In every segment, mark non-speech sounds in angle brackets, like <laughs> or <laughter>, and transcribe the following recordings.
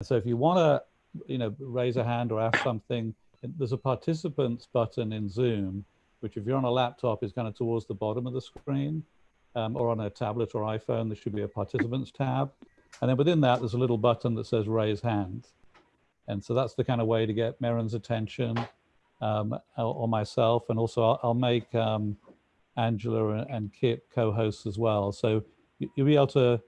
So if you want to, you know, raise a hand or ask something, there's a participants button in Zoom, which if you're on a laptop is kind of towards the bottom of the screen, um, or on a tablet or iPhone, there should be a participants tab. And then within that, there's a little button that says raise hand. And so that's the kind of way to get Meren's attention um, or myself. And also I'll, I'll make um, Angela and Kip co-hosts as well. So you'll be able to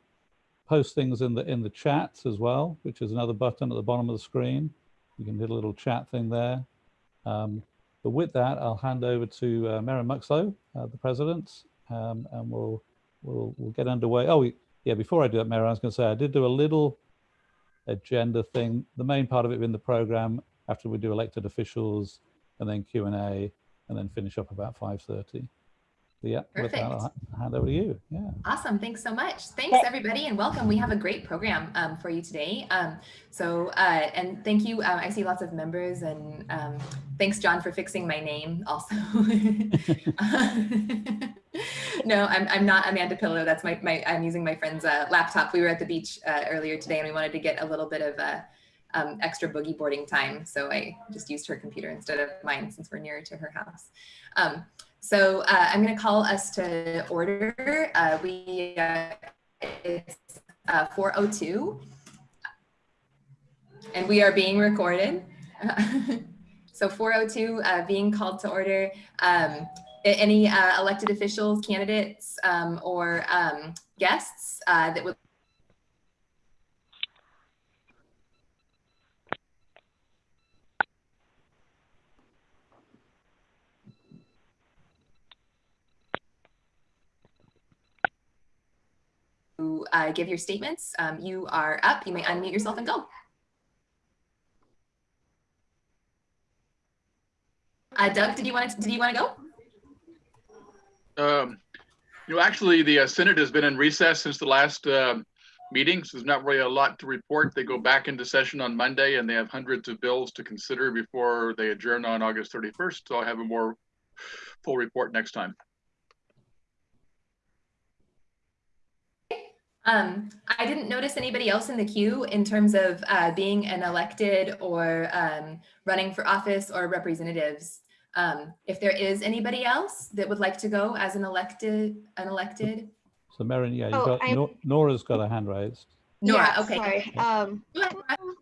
post things in the in the chats as well, which is another button at the bottom of the screen. You can hit a little chat thing there. Um, but with that, I'll hand over to uh, Meren Muxlow, uh, the president, um, and we'll, we'll we'll get underway. Oh, we, yeah, before I do that, Meren, I was going to say I did do a little agenda thing. The main part of it in the program after we do elected officials and then Q&A and then finish up about 5.30 yeah, Perfect. with that, I'll hand over to you. Yeah. Awesome. Thanks so much. Thanks everybody and welcome. We have a great program um, for you today. Um, so, uh, and thank you. Uh, I see lots of members and um, thanks John for fixing my name also. <laughs> no, I'm, I'm not Amanda Pillow. That's my, my I'm using my friend's uh, laptop. We were at the beach uh, earlier today and we wanted to get a little bit of uh, um, extra boogie boarding time. So I just used her computer instead of mine since we're nearer to her house. So uh, I'm going to call us to order. Uh, we uh, it's uh, 4:02, and we are being recorded. <laughs> so 4:02 uh, being called to order. Um, any uh, elected officials, candidates, um, or um, guests that would uh, give your statements. Um, you are up. You may unmute yourself and go. Uh, Doug, did you want to, did you want to go? Um, you know, actually, the uh, Senate has been in recess since the last uh, meeting, so there's not really a lot to report. They go back into session on Monday, and they have hundreds of bills to consider before they adjourn on August 31st. So I'll have a more full report next time. Um, I didn't notice anybody else in the queue in terms of uh, being an elected or um, running for office or representatives. Um, if there is anybody else that would like to go as an elected, an elected. So Meren, yeah, oh, got, Nora's got a hand raised. Nora, yeah, okay. Sorry. Um,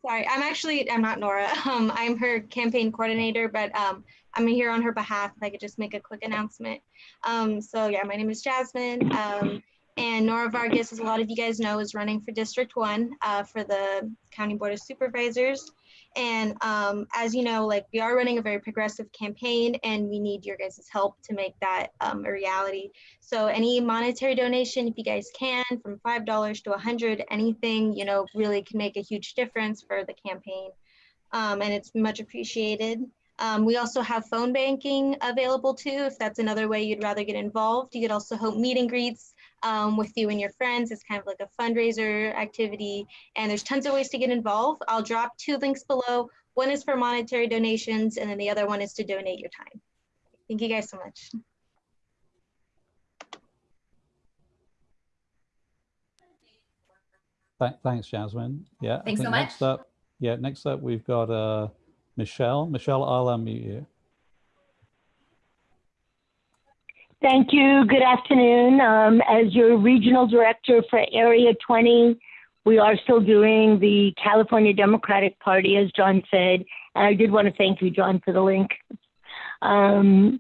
sorry, I'm actually, I'm not Nora. <laughs> Um, I'm her campaign coordinator, but um, I'm here on her behalf. If I could just make a quick announcement. Um, so yeah, my name is Jasmine. Um, and Nora Vargas, as a lot of you guys know, is running for District 1 uh, for the County Board of Supervisors. And um, as you know, like we are running a very progressive campaign and we need your guys' help to make that um, a reality. So any monetary donation, if you guys can, from $5 to 100, anything, you know, really can make a huge difference for the campaign. Um, and it's much appreciated. Um, we also have phone banking available too, if that's another way you'd rather get involved. You could also host meet and greets um, with you and your friends. It's kind of like a fundraiser activity, and there's tons of ways to get involved. I'll drop two links below. One is for monetary donations, and then the other one is to donate your time. Thank you guys so much. Thanks, Jasmine. Yeah. Thanks so much. Next up, yeah, next up we've got uh, Michelle. Michelle, I'll unmute you. Thank you. Good afternoon. Um, as your regional director for Area 20, we are still doing the California Democratic Party, as John said. And I did want to thank you, John, for the link. Um,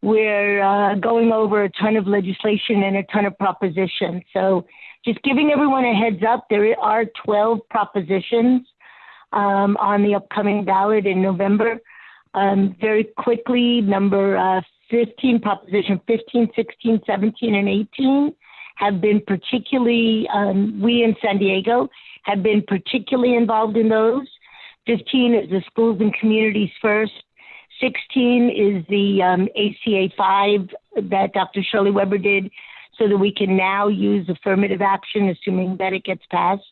we're uh, going over a ton of legislation and a ton of propositions. So, just giving everyone a heads up, there are 12 propositions um, on the upcoming ballot in November. Um, very quickly, number uh, 15, Proposition 15, 16, 17, and 18 have been particularly, um, we in San Diego have been particularly involved in those. 15 is the schools and communities first. 16 is the um, ACA 5 that Dr. Shirley Weber did so that we can now use affirmative action, assuming that it gets passed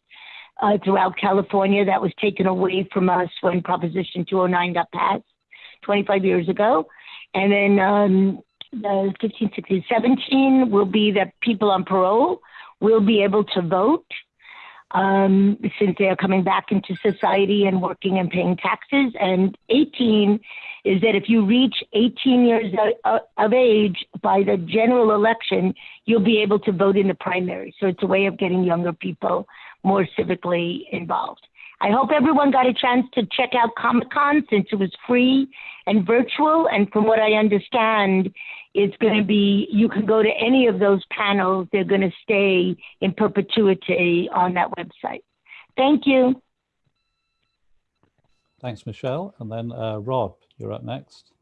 uh, throughout California. That was taken away from us when Proposition 209 got passed 25 years ago. And then um, the 15, 16, 17 will be that people on parole will be able to vote. um, since they are coming back into society and working and paying taxes. And 18 is that if you reach 18 years of, of age by the general election, you'll be able to vote in the primary. So it's a way of getting younger people more civically involved. I hope everyone got a chance to check out Comic Con since it was free and virtual. And from what I understand, it's going to be, you can go to any of those panels. They're going to stay in perpetuity on that website. Thank you. Thanks, Michelle. And then uh, Rob, you're up next.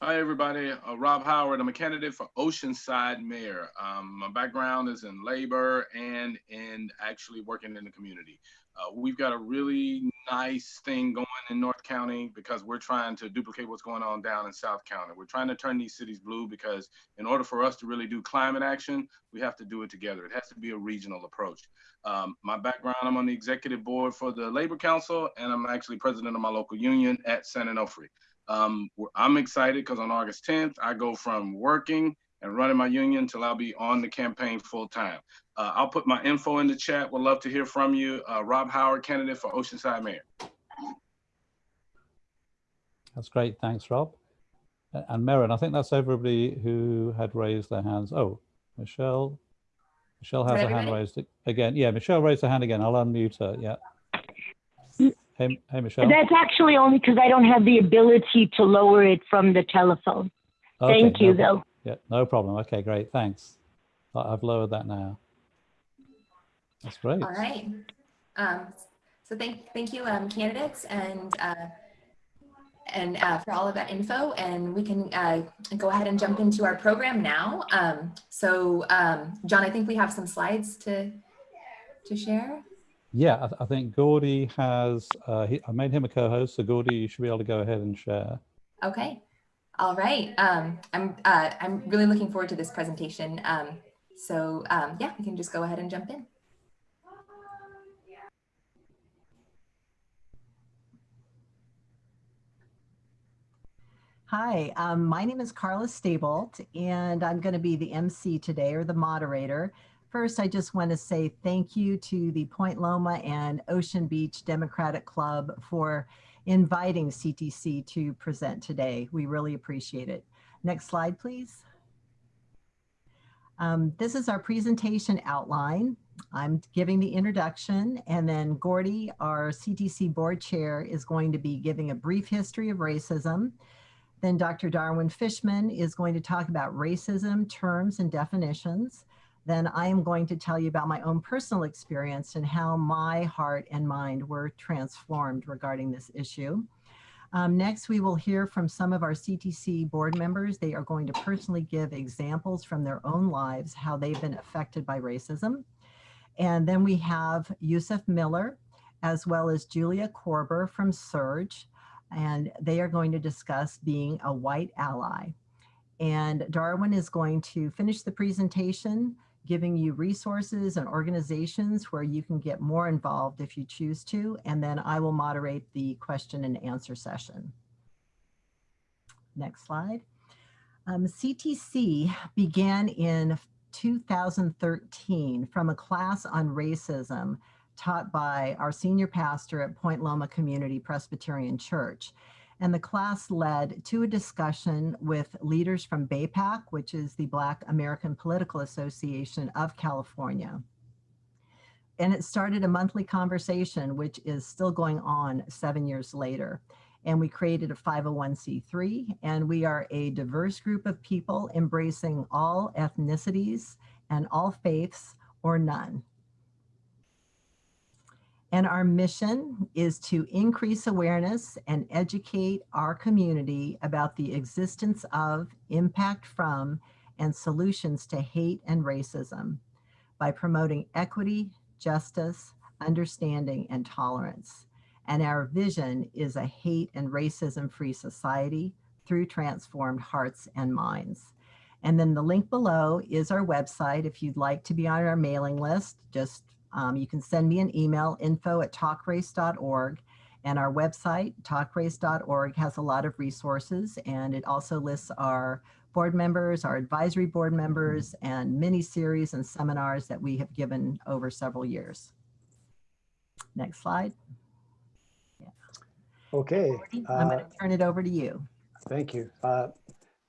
Hi, everybody. Uh, Rob Howard. I'm a candidate for Oceanside Mayor. Um, my background is in labor and in actually working in the community. Uh, we've got a really nice thing going in North County because we're trying to duplicate what's going on down in South County. We're trying to turn these cities blue because in order for us to really do climate action, we have to do it together. It has to be a regional approach. Um, my background, I'm on the executive board for the Labor Council, and I'm actually president of my local union at San Onofre. Um, I'm excited because on August 10th, I go from working and running my union until I'll be on the campaign full time. Uh, I'll put my info in the chat. Would love to hear from you. Uh, Rob Howard, candidate for Oceanside Mayor. That's great. Thanks, Rob. And Merrin, I think that's everybody who had raised their hands. Oh, Michelle. Michelle has her hand raised again. Yeah, Michelle raised her hand again. I'll unmute her. Yeah. Hey, hey, Michelle. That's actually only because I don't have the ability to lower it from the telephone. Okay, Thank you, no, though. Yeah, no problem. Okay, great. Thanks. I've lowered that now. That's great. All right. Um, so thank, thank you, um, candidates, and uh, and uh, for all of that info. And we can uh, go ahead and jump into our program now. Um, so, um, John, I think we have some slides to to share. Yeah, I, th I think Gordy has. Uh, he, I made him a co-host, so Gordy, you should be able to go ahead and share. Okay. All right. Um, I'm uh, I'm really looking forward to this presentation. Um, so um, yeah, we can just go ahead and jump in. Hi, um, my name is Carla Stabolt, and I'm going to be the MC today, or the moderator. First, I just want to say thank you to the Point Loma and Ocean Beach Democratic Club for inviting CTC to present today. We really appreciate it. Next slide, please. Um, this is our presentation outline. I'm giving the introduction and then Gordy, our CTC board chair, is going to be giving a brief history of racism. Then Dr. Darwin Fishman is going to talk about racism, terms and definitions. Then I am going to tell you about my own personal experience and how my heart and mind were transformed regarding this issue. Um, next, we will hear from some of our CTC board members. They are going to personally give examples from their own lives, how they've been affected by racism. And then we have Yusuf Miller, as well as Julia Korber from SURJ, and they are going to discuss being a white ally. And Darwin is going to finish the presentation, giving you resources and organizations where you can get more involved if you choose to, and then I will moderate the question and answer session. Next slide. Um, CTC began in 2013 from a class on racism taught by our senior pastor at Point Loma Community Presbyterian Church. And the class led to a discussion with leaders from BAPAC, which is the Black American Political Association of California. And it started a monthly conversation, which is still going on seven years later. And we created a 501c3, and we are a diverse group of people embracing all ethnicities and all faiths or none. And our mission is to increase awareness and educate our community about the existence of, impact from, and solutions to hate and racism by promoting equity, justice, understanding, and tolerance. And our vision is a hate and racism-free society through transformed hearts and minds. And then the link below is our website. If you'd like to be on our mailing list, just um, you can send me an email, info at talkrace.org. And our website, talkrace.org, has a lot of resources. And it also lists our board members, our advisory board members, and many series and seminars that we have given over several years. Next slide. Okay, Gordy, I'm going uh, to turn it over to you. thank you. Uh,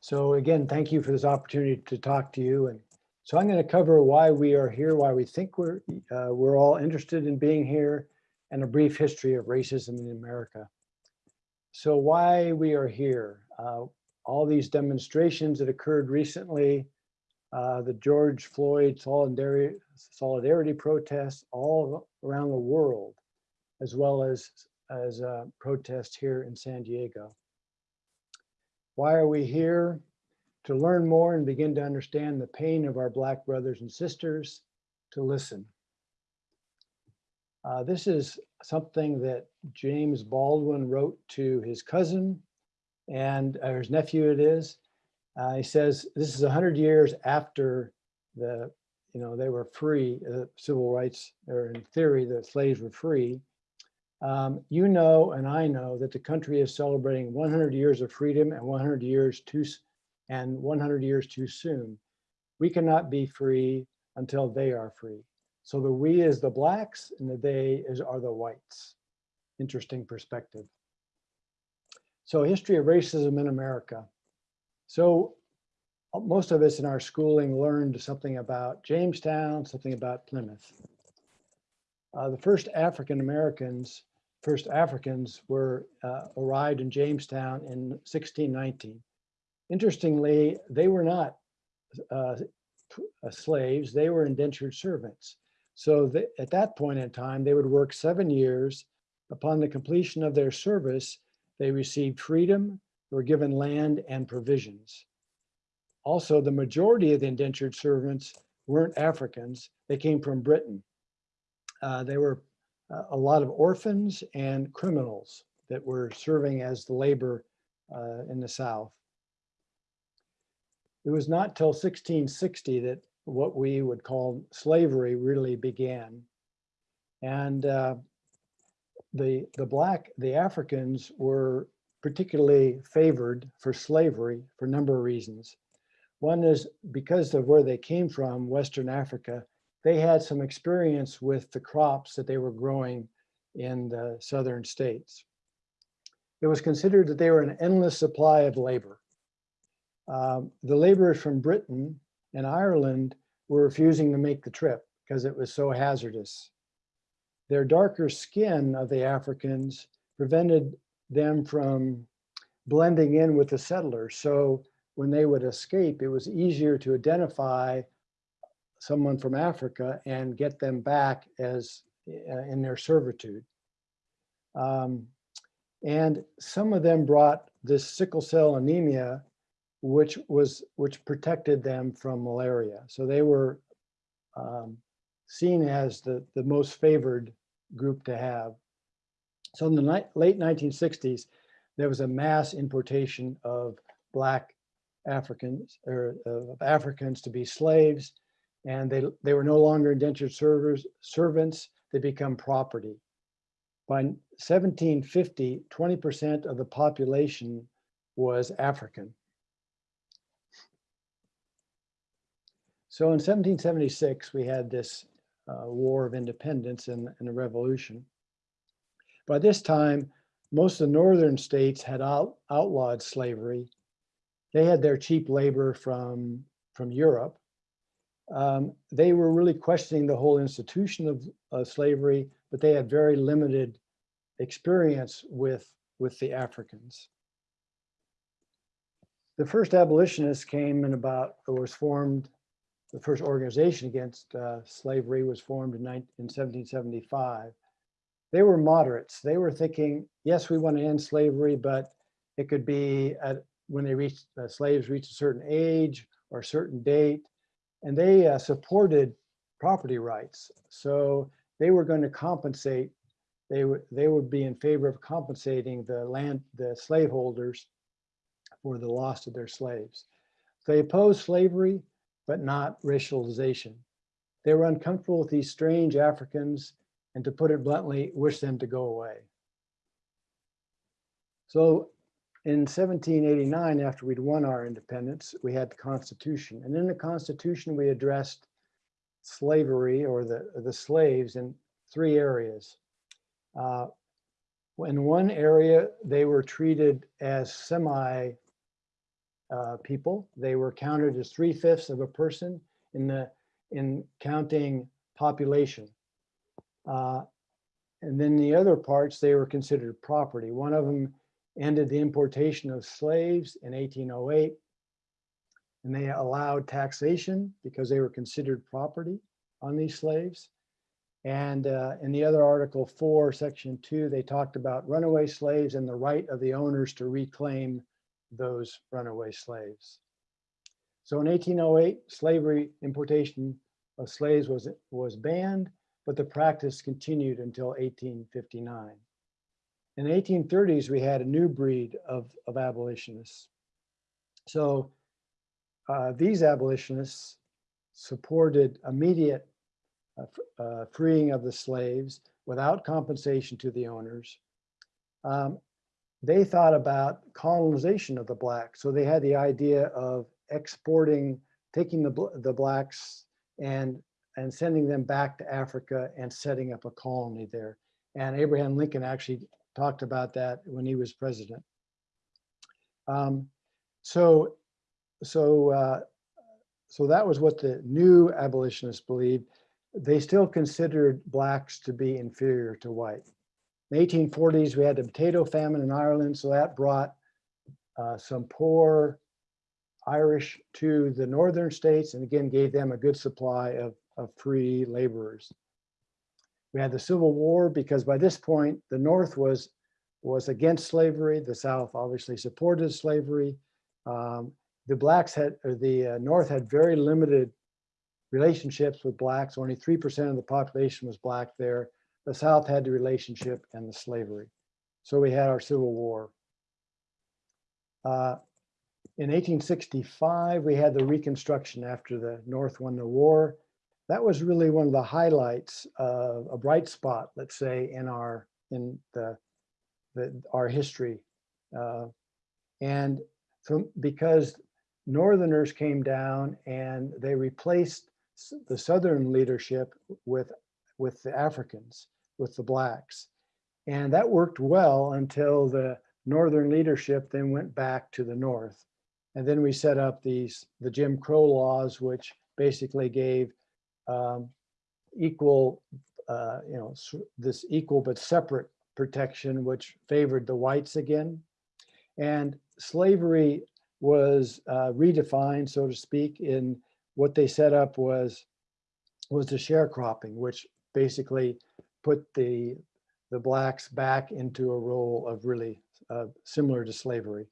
So again, thank you for this opportunity to talk to you. And so I'm going to cover why we are here, why we think we're, uh, we're all interested in being here, and a brief history of racism in America. So why we are here, uh, all these demonstrations that occurred recently, uh, the George Floyd solidarity, solidarity protests all around the world, as well as, as protests here in San Diego. Why are we here? To learn more and begin to understand the pain of our Black brothers and sisters, to listen. Uh, this is something that James Baldwin wrote to his cousin and or his nephew it is. Uh, he says, this is 100 years after the, you know, they were free, uh, civil rights, or in theory, the slaves were free. Um, you know, and I know that the country is celebrating 100 years of freedom and 100 years too, s- and 100 years too soon. We cannot be free until they are free. So the we is the blacks and the they is are the whites. Interesting perspective. So history of racism in America. So uh, most of us in our schooling learned something about Jamestown, something about Plymouth. Uh, the first African Americans, first Africans were uh, arrived in Jamestown in 1619. Interestingly, they were not uh, uh, slaves, they were indentured servants. So that at that point in time, they would work seven years. Upon the completion of their service, they received freedom, were given land and provisions. Also, the majority of the indentured servants weren't Africans, they came from Britain. Uh, they were uh, a lot of orphans and criminals that were serving as the labor uh, in the South. It was not till 1660 that what we would call slavery really began. And uh, the, the black, the Africans were particularly favored for slavery for a number of reasons. One is because of where they came from, Western Africa, they had some experience with the crops that they were growing in the southern states. It was considered that they were an endless supply of labor. Um, the laborers from Britain and Ireland were refusing to make the trip because it was so hazardous. Their darker skin of the Africans prevented them from blending in with the settlers. So when they would escape, it was easier to identify someone from Africa and get them back as uh, in their servitude. Um, and some of them brought this sickle cell anemia, which was which protected them from malaria. So they were um, seen as the, the most favored group to have. So in the late 1960s, there was a mass importation of Black Africans or of Africans to be slaves, and they, they were no longer indentured servers, servants, they become property. By 1750, 20% of the population was African. So in 1776, we had this uh, War of Independence and, and a revolution. By this time, most of the northern states had out, outlawed slavery. They had their cheap labor from, from Europe. Um, they were really questioning the whole institution of slavery, but they had very limited experience with, with the Africans. The first abolitionists came in about, or was formed, the first organization against uh, slavery was formed in, 19, in 1775 they were moderates. They were thinking, yes, we want to end slavery, but it could be at when they reached uh, slaves reached a certain age or a certain date, and they uh, supported property rights. So they were going to compensate. They would they would be in favor of compensating the land the slaveholders for the loss of their slaves. They opposed slavery, but not racialization. They were uncomfortable with these strange Africans and to put it bluntly, wish them to go away. So in 1789, after we'd won our independence, we had the Constitution. And in the Constitution, we addressed slavery or the, the slaves in three areas. Uh, In one area, they were treated as semi uh, people. They were counted as three fifths of a person in the, in counting population. Uh, And then the other parts, they were considered property. One of them ended the importation of slaves in 1808. And they allowed taxation because they were considered property on these slaves. And uh, in the other article four, section two, they talked about runaway slaves and the right of the owners to reclaim those runaway slaves. So in 1808, slavery importation of slaves was, was banned, but the practice continued until 1859. In the 1830s, we had a new breed of, of abolitionists. So uh, these abolitionists supported immediate uh, uh, freeing of the slaves without compensation to the owners. Um, they thought about colonization of the blacks. So they had the idea of exporting, taking the, the blacks and, and sending them back to Africa and setting up a colony there. And Abraham Lincoln actually talked about that when he was president. Um, so, so, uh, so that was what the new abolitionists believed. They still considered blacks to be inferior to white. In the 1840s, we had the potato famine in Ireland, so that brought uh, some poor Irish to the northern states and again gave them a good supply of, of free laborers. We had the Civil War because by this point, the North was, was against slavery. The South obviously supported slavery. Um, the blacks had, or the uh, North had very limited relationships with blacks. Only 3% of the population was black there. The South had the relationship and the slavery. So we had our Civil War. Uh, in 1865, we had the Reconstruction after the North won the war. That was really one of the highlights of a bright spot, let's say, in our in the, the our history. Uh, and from because Northerners came down and they replaced the Southern leadership with with the Africans, with the blacks, and that worked well until the Northern leadership then went back to the North. And then we set up these, the Jim Crow laws, which basically gave um, equal, uh, you know, this equal but separate protection, which favored the whites again. And slavery was uh, redefined, so to speak, in what they set up was was the sharecropping, which basically put the the blacks back into a role of really uh, similar to slavery.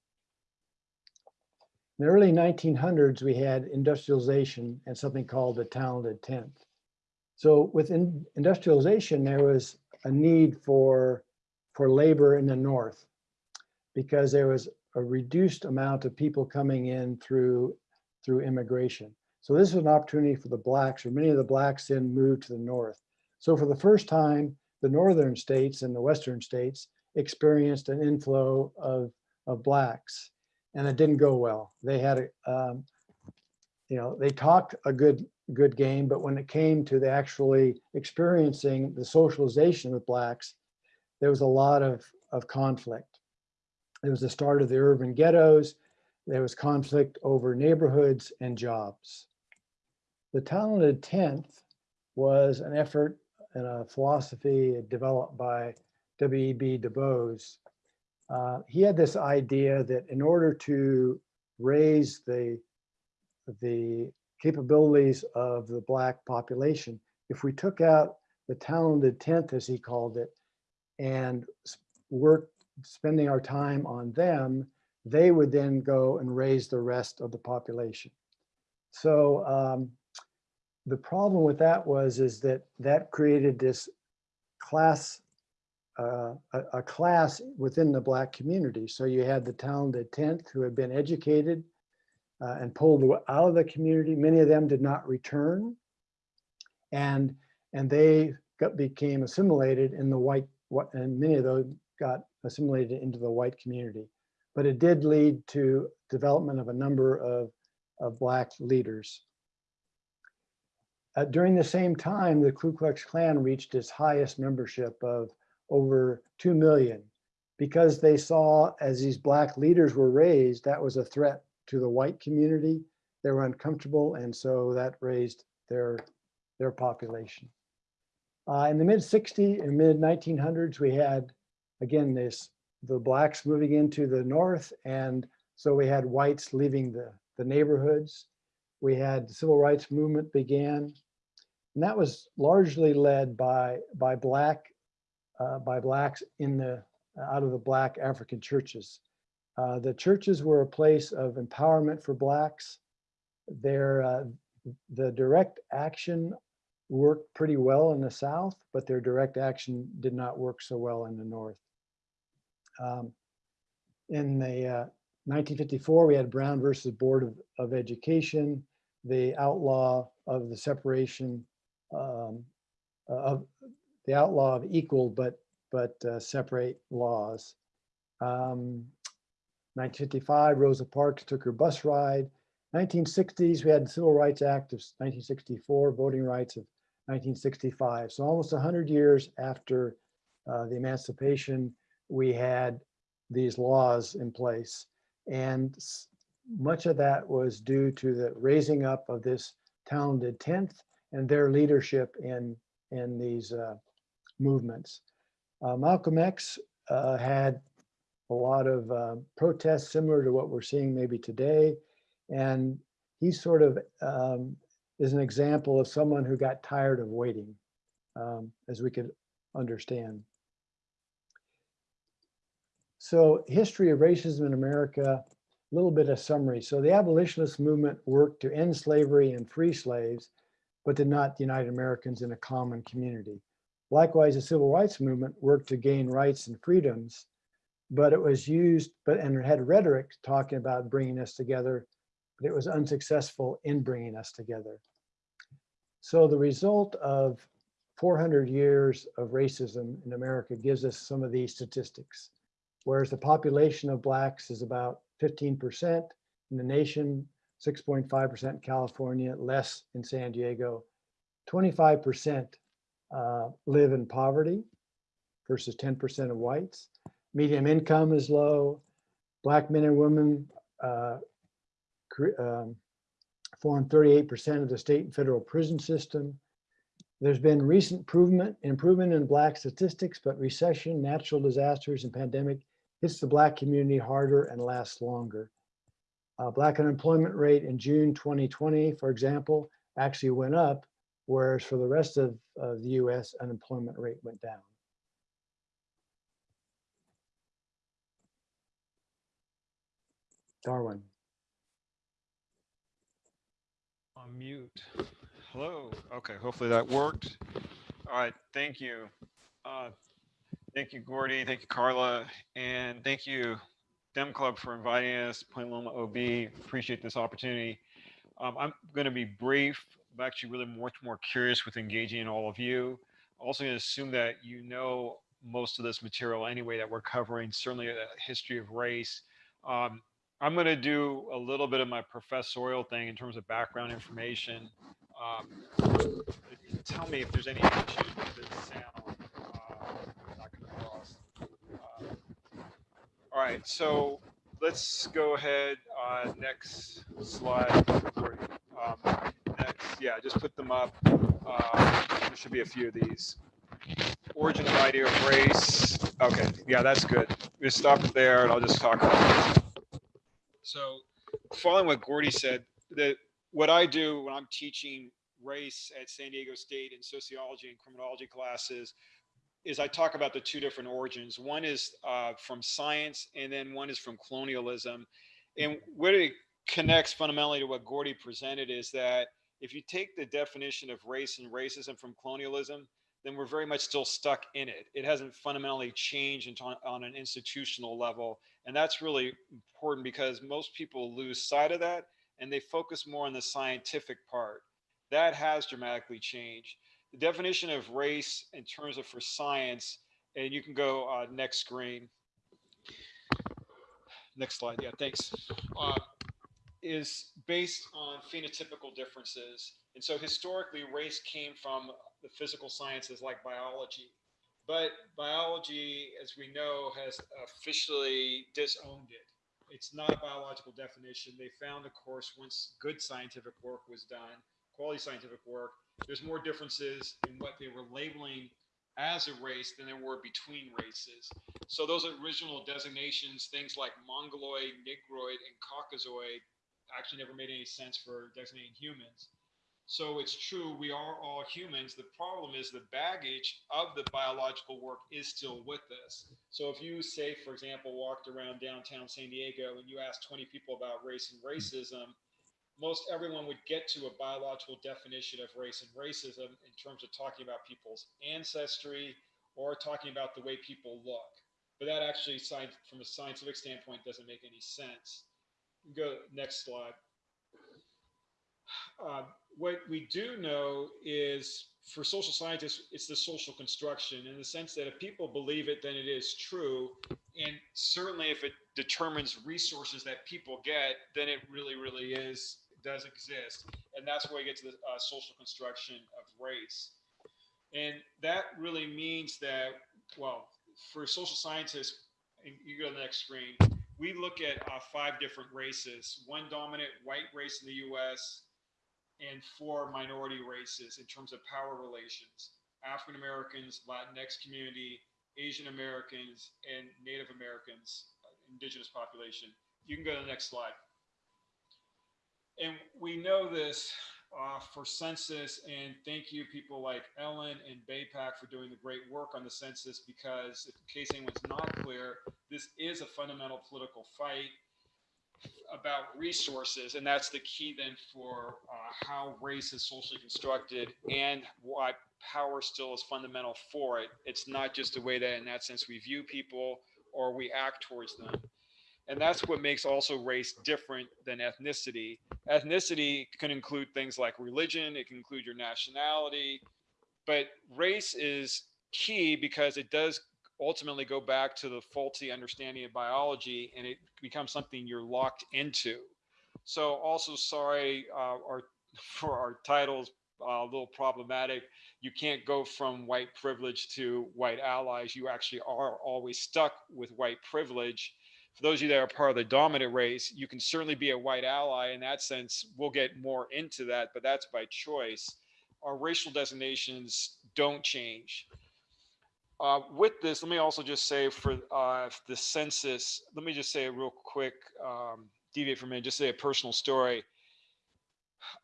In the early 1900s, we had industrialization and something called the talented tenth. So within industrialization, there was a need for, for labor in the north because there was a reduced amount of people coming in through, through immigration. So this was an opportunity for the blacks, or many of the blacks then moved to the north. So for the first time, the northern states and the western states experienced an inflow of, of blacks and it didn't go well. They had, a, um, you know, they talked a good good game, but when it came to the actually experiencing the socialization with blacks, there was a lot of of conflict. There was the start of the urban ghettos. There was conflict over neighborhoods and jobs. The talented tenth was an effort and a philosophy developed by W.E.B. Du Bois uh, he had this idea that in order to raise the the capabilities of the black population, if we took out the talented tenth, as he called it, and worked spending our time on them, they would then go and raise the rest of the population. So um, the problem with that was is that that created this class uh, a, a class within the black community. So you had the talented tenth who had been educated uh, and pulled out of the community. Many of them did not return, and and they got, became assimilated in the white. What and many of those got assimilated into the white community. But it did lead to development of a number of of black leaders. Uh, during the same time, the Ku Klux Klan reached its highest membership of over 2 million because they saw as these black leaders were raised, that was a threat to the white community. They were uncomfortable and so that raised their, their population. Uh, in the mid 60s and mid 1900s, we had, again, this, the blacks moving into the north. And so we had whites leaving the, the neighborhoods. We had the civil rights movement began. And that was largely led by, by black, uh, by blacks in the, out of the black African churches. Uh, the churches were a place of empowerment for blacks. Their, uh, the direct action worked pretty well in the South, but their direct action did not work so well in the North. Um, in the uh, 1954, we had Brown versus Board of, of Education, the outlaw of the separation um, of the outlaw of equal but but uh, separate laws. Um, 1955, Rosa Parks took her bus ride. 1960s, we had the Civil Rights Act of 1964, voting rights of 1965. So almost 100 years after uh, the emancipation, we had these laws in place. And much of that was due to the raising up of this talented 10th and their leadership in, in these uh, movements. Uh, Malcolm X uh, had a lot of uh, protests similar to what we're seeing maybe today. And he sort of um, is an example of someone who got tired of waiting, um, as we could understand. So history of racism in America, little bit of summary. So the abolitionist movement worked to end slavery and free slaves, but did not unite Americans in a common community. Likewise, the civil rights movement worked to gain rights and freedoms, but it was used, but and had rhetoric talking about bringing us together, but it was unsuccessful in bringing us together. So the result of 400 years of racism in America gives us some of these statistics. Whereas the population of blacks is about 15% in the nation, 6.5% in California, less in San Diego, 25% uh, live in poverty versus 10% of whites. Medium income is low. Black men and women uh, um, form 38% of the state and federal prison system. There's been recent improvement, improvement in Black statistics, but recession, natural disasters, and pandemic hits the Black community harder and lasts longer. Uh, Black unemployment rate in June 2020, for example, actually went up, whereas for the rest of, of the US, unemployment rate went down. Darwin. On mute. Hello. Okay, hopefully that worked. All right, thank you. Uh, thank you, Gordy. Thank you, Carla. And thank you, Dem Club, for inviting us, Point Loma OB. Appreciate this opportunity. Um, I'm going to be brief. I'm actually really much more curious with engaging all of you. Also going to assume that you know most of this material anyway that we're covering, certainly a history of race. Um, I'm going to do a little bit of my professorial thing in terms of background information. Um, tell me if there's any issues with the sound. Uh, not coming across. Uh, all right, so let's go ahead. Uh, next slide. Um, next, yeah, just put them up. Uh, there should be a few of these. Origin of idea of race. Okay, yeah, that's good. We just stop there, and I'll just talk about. So following what Gordy said, that what I do when I'm teaching race at San Diego State in sociology and criminology classes is I talk about the two different origins. One is uh, from science and then one is from colonialism. And where it connects fundamentally to what Gordy presented is that if you take the definition of race and racism from colonialism, then we're very much still stuck in it. It hasn't fundamentally changed on an institutional level. And that's really important because most people lose sight of that and they focus more on the scientific part. That has dramatically changed. The definition of race in terms of for science, and you can go uh, next screen. Next slide, yeah, thanks. Uh, is based on phenotypical differences. And so historically, race came from the physical sciences like biology but biology, as we know, has officially disowned it. It's not a biological definition. They found, of course, once good scientific work was done, quality scientific work, there's more differences in what they were labeling as a race than there were between races. So those original designations, things like Mongoloid, Negroid, and Caucasoid, actually never made any sense for designating humans. So it's true, we are all humans. The problem is the baggage of the biological work is still with us. So if you say, for example, walked around downtown San Diego and you asked 20 people about race and racism, most everyone would get to a biological definition of race and racism in terms of talking about people's ancestry or talking about the way people look. But that actually, from a scientific standpoint, doesn't make any sense. Go next slide. Uh, what we do know is for social scientists, it's the social construction in the sense that if people believe it, then it is true. And certainly if it determines resources that people get, then it really, really is, does exist. And that's where we get to the uh, social construction of race. And that really means that, well, for social scientists, you go to the next screen, we look at uh, five different races, one dominant white race in the US, and four minority races in terms of power relations African Americans, Latinx community, Asian Americans, and Native Americans, uh, indigenous population. You can go to the next slide. And we know this uh, for census, and thank you people like Ellen and BAPAC for doing the great work on the census because in case anyone's not clear, this is a fundamental political fight about resources, and that's the key then for uh, how race is socially constructed and why power still is fundamental for it. It's not just a way that, in that sense, we view people or we act towards them. And that's what makes also race different than ethnicity. Ethnicity can include things like religion, it can include your nationality, but race is key because it does ultimately go back to the faulty understanding of biology and it becomes something you're locked into. So also sorry uh, our, <laughs> for our titles, uh, a little problematic. You can't go from white privilege to white allies. You actually are always stuck with white privilege. For those of you that are part of the dominant race, you can certainly be a white ally in that sense. We'll get more into that, but that's by choice. Our racial designations don't change. Uh, with this, let me also just say for uh, the census, let me just say a real quick, um, deviate from it, just say a personal story.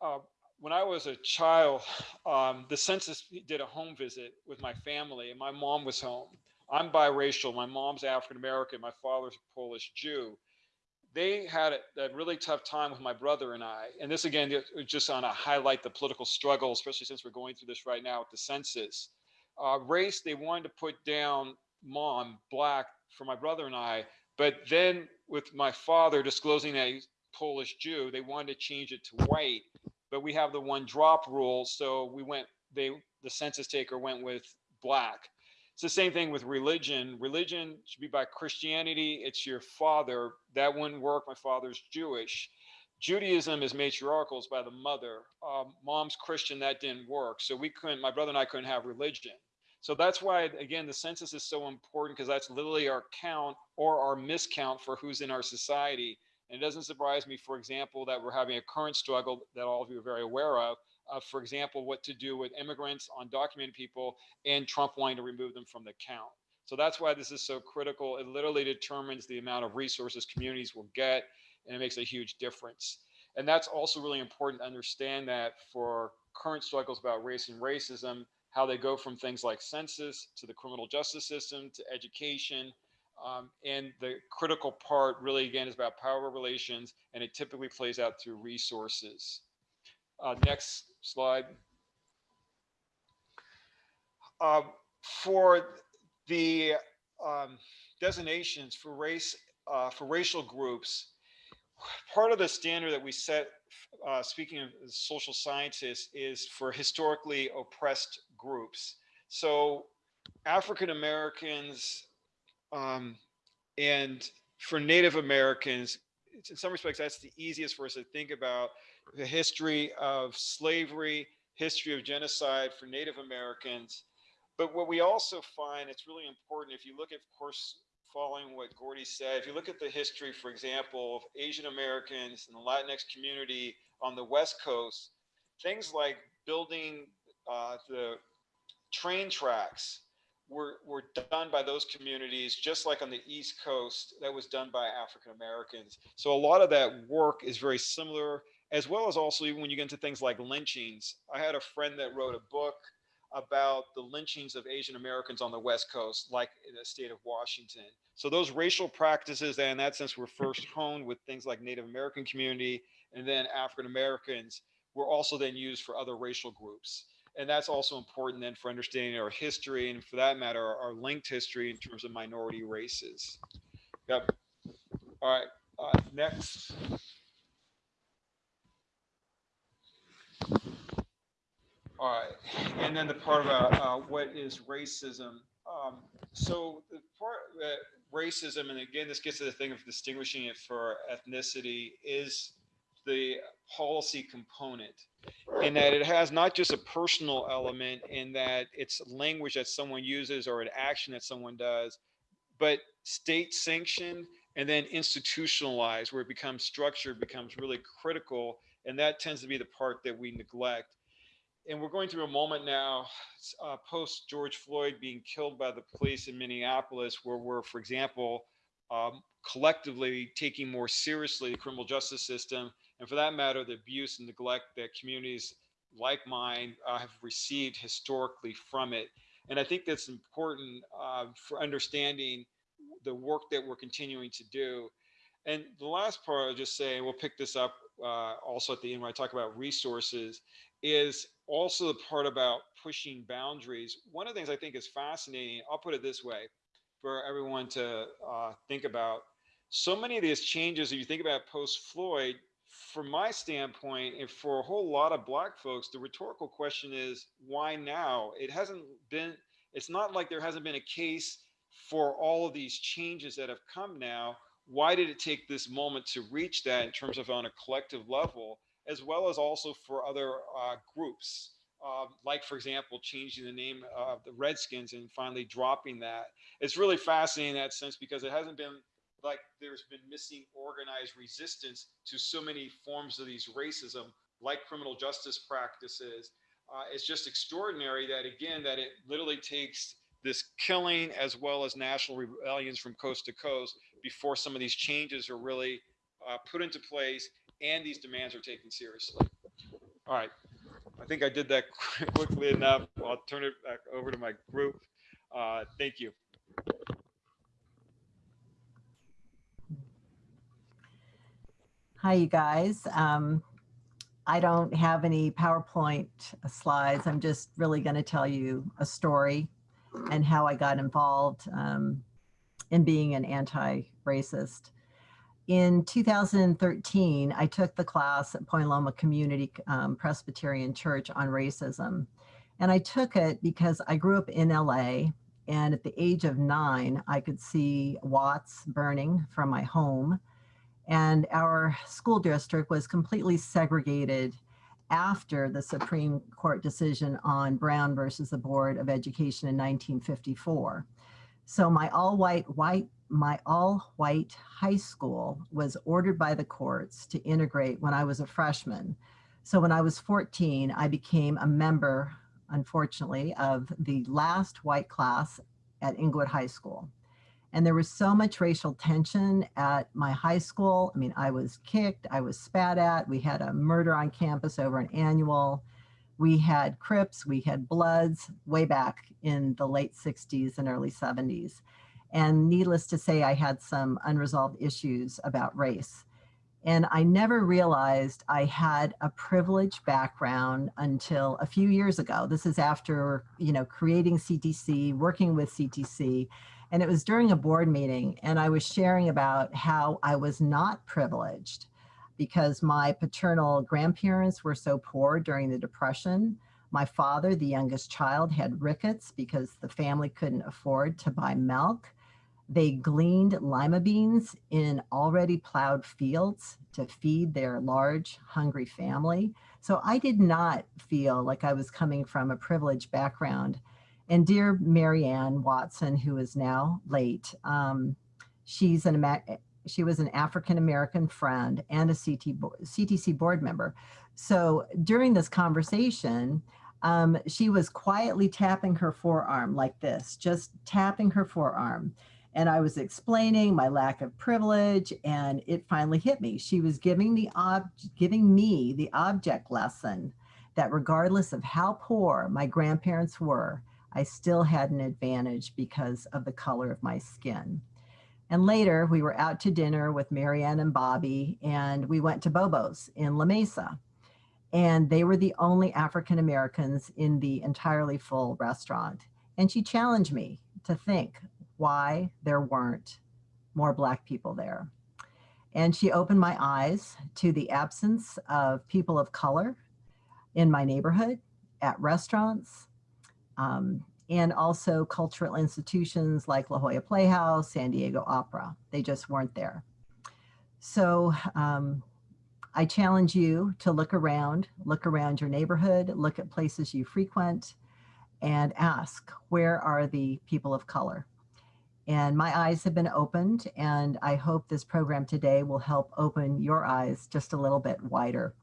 Uh, when I was a child, um, the census did a home visit with my family and my mom was home. I'm biracial. My mom's African American. My father's a Polish Jew. They had a, a, really tough time with my brother and I. And this again, just on to highlight the political struggle, especially since we're going through this right now with the census uh, race, they wanted to put down mom, black, for my brother and I. But then with my father disclosing he's Polish Jew, they wanted to change it to white. But we have the one drop rule. So we went, they, the census taker went with black. It's the same thing with religion. Religion should be by Christianity. It's your father. That wouldn't work. My father's Jewish. Judaism is matriarchal, it's by the mother. Um, mom's Christian, that didn't work. So we couldn't, my brother and I couldn't have religion. So that's why, again, the census is so important because that's literally our count or our miscount for who's in our society. And it doesn't surprise me, for example, that we're having a current struggle that all of you are very aware of, uh, for example, what to do with immigrants, undocumented people, and Trump wanting to remove them from the count. So that's why this is so critical. It literally determines the amount of resources communities will get, and it makes a huge difference. And that's also really important to understand that for current struggles about race and racism, how they go from things like census to the criminal justice system to education. Um, and the critical part really, again, is about power relations, and it typically plays out through resources. Uh, next slide. Uh, for the um, designations for race, uh, for racial groups, part of the standard that we set, uh, speaking of social scientists, is for historically oppressed groups. So African Americans um, and for Native Americans, in some respects, that's the easiest for us to think about the history of slavery, history of genocide for Native Americans. But what we also find, it's really important if you look at, of course, following what Gordy said, if you look at the history, for example, of Asian Americans and the Latinx community on the West Coast, things like building uh, the train tracks were, were done by those communities, just like on the East Coast, that was done by African Americans. So a lot of that work is very similar, as well as also even when you get into things like lynchings. I had a friend that wrote a book about the lynchings of Asian Americans on the West Coast, like in the state of Washington. So those racial practices that in that sense were first <laughs> honed with things like Native American community and then African Americans were also then used for other racial groups and that's also important then for understanding our history and for that matter our, our linked history in terms of minority races. Yep. All right uh, next. All right and then the part about uh, what is racism. Um, so the part that racism and again this gets to the thing of distinguishing it for ethnicity is the policy component in that it has not just a personal element in that it's language that someone uses or an action that someone does, but state sanctioned and then institutionalized where it becomes structured becomes really critical. And that tends to be the part that we neglect. And we're going through a moment now, uh, post George Floyd being killed by the police in Minneapolis, where we're, for example, um, collectively taking more seriously the criminal justice system and for that matter, the abuse and neglect that communities like mine uh, have received historically from it. And I think that's important uh, for understanding the work that we're continuing to do. And the last part I'll just say, and we'll pick this up uh, also at the end when I talk about resources, is also the part about pushing boundaries. One of the things I think is fascinating, I'll put it this way for everyone to uh, think about. So many of these changes, if you think about post Floyd, from my standpoint, and for a whole lot of black folks, the rhetorical question is why now? It hasn't been, it's not like there hasn't been a case for all of these changes that have come now. Why did it take this moment to reach that in terms of on a collective level, as well as also for other uh, groups? Uh, like, for example, changing the name of the Redskins and finally dropping that. It's really fascinating in that sense because it hasn't been like there's been missing organized resistance to so many forms of these racism, like criminal justice practices. Uh, it's just extraordinary that again, that it literally takes this killing as well as national rebellions from coast to coast before some of these changes are really uh, put into place and these demands are taken seriously. All right, I think I did that <laughs> quickly enough. I'll turn it back over to my group. Uh, thank you. Hi, you guys. Um, I don't have any PowerPoint slides. I'm just really going to tell you a story and how I got involved um, in being an anti-racist. In 2013, I took the class at Point Loma Community um, Presbyterian Church on racism. And I took it because I grew up in LA and at the age of nine, I could see Watts burning from my home and our school district was completely segregated after the Supreme Court decision on Brown versus the Board of Education in 1954. So my all-white white my all-white high school was ordered by the courts to integrate when I was a freshman. So when I was 14, I became a member, unfortunately, of the last white class at Inglewood High School. And there was so much racial tension at my high school. I mean, I was kicked, I was spat at. We had a murder on campus over an annual. We had Crips, we had Bloods way back in the late 60s and early 70s. And needless to say, I had some unresolved issues about race. And I never realized I had a privileged background until a few years ago. This is after, you know, creating CTC, working with CTC, and it was during a board meeting and I was sharing about how I was not privileged because my paternal grandparents were so poor during the depression. My father, the youngest child, had rickets because the family couldn't afford to buy milk. They gleaned lima beans in already plowed fields to feed their large, hungry family. So I did not feel like I was coming from a privileged background. And dear Marianne Watson, who is now late, um, she's an she was an African American friend and a CT, bo- CTC board member. So during this conversation, um, she was quietly tapping her forearm like this, just tapping her forearm. And I was explaining my lack of privilege, and it finally hit me. She was giving the ob- giving me the object lesson that regardless of how poor my grandparents were, I still had an advantage because of the color of my skin. And later, we were out to dinner with Marianne and Bobby, and we went to Bobo's in La Mesa. And they were the only African Americans in the entirely full restaurant. And she challenged me to think why there weren't more Black people there. And she opened my eyes to the absence of people of color in my neighborhood, at restaurants, um, and also cultural institutions like La Jolla Playhouse, San Diego Opera. They just weren't there. So um, I challenge you to look around, look around your neighborhood, look at places you frequent, and ask, where are the people of color? And my eyes have been opened, and I hope this program today will help open your eyes just a little bit wider.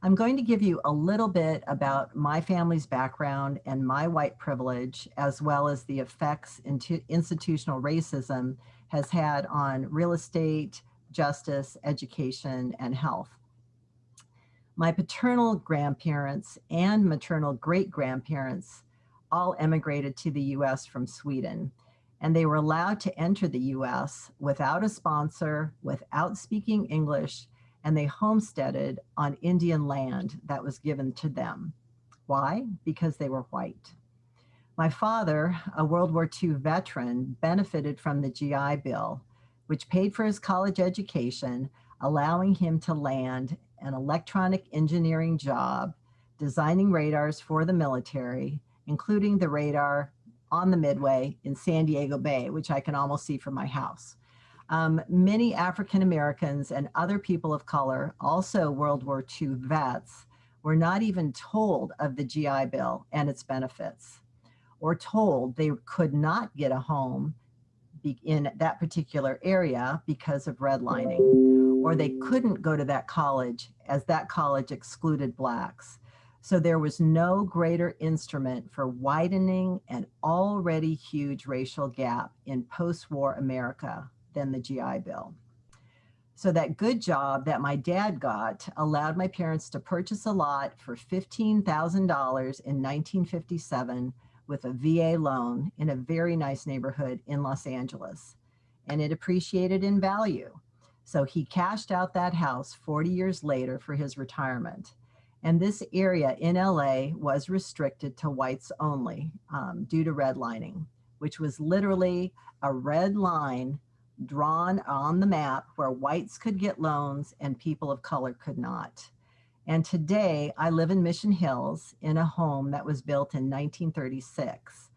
I'm going to give you a little bit about my family's background and my white privilege, as well as the effects into institutional racism has had on real estate, justice, education, and health. My paternal grandparents and maternal great grandparents all emigrated to the US from Sweden, and they were allowed to enter the US without a sponsor, without speaking English, and they homesteaded on Indian land that was given to them. Why? Because they were white. My father, a World War II veteran, benefited from the GI Bill, which paid for his college education, allowing him to land an electronic engineering job designing radars for the military, including the radar on the Midway in San Diego Bay, which I can almost see from my house. Um, many African Americans and other people of color, also World War II vets, were not even told of the GI Bill and its benefits, or told they could not get a home in that particular area because of redlining, or they couldn't go to that college as that college excluded Blacks. So there was no greater instrument for widening an already huge racial gap in post-war America than the GI Bill. So that good job that my dad got allowed my parents to purchase a lot for $15,000 in 1957 with a VA loan in a very nice neighborhood in Los Angeles. And it appreciated in value. So he cashed out that house 40 years later for his retirement. And this area in LA was restricted to whites only um, due to redlining, which was literally a red line drawn on the map where whites could get loans and people of color could not. And today I live in Mission Hills in a home that was built in 1936.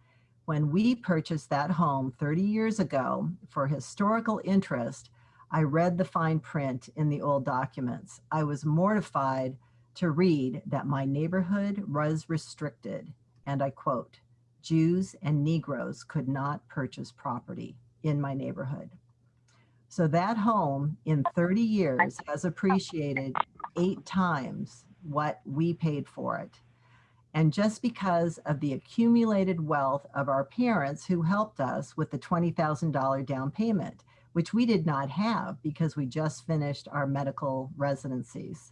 When we purchased that home 30 years ago for historical interest, I read the fine print in the old documents. I was mortified to read that my neighborhood was restricted, and I quote, Jews and Negroes could not purchase property in my neighborhood. So that home in 30 years has appreciated eight times what we paid for it. And just because of the accumulated wealth of our parents who helped us with the $20,000 down payment, which we did not have because we just finished our medical residencies.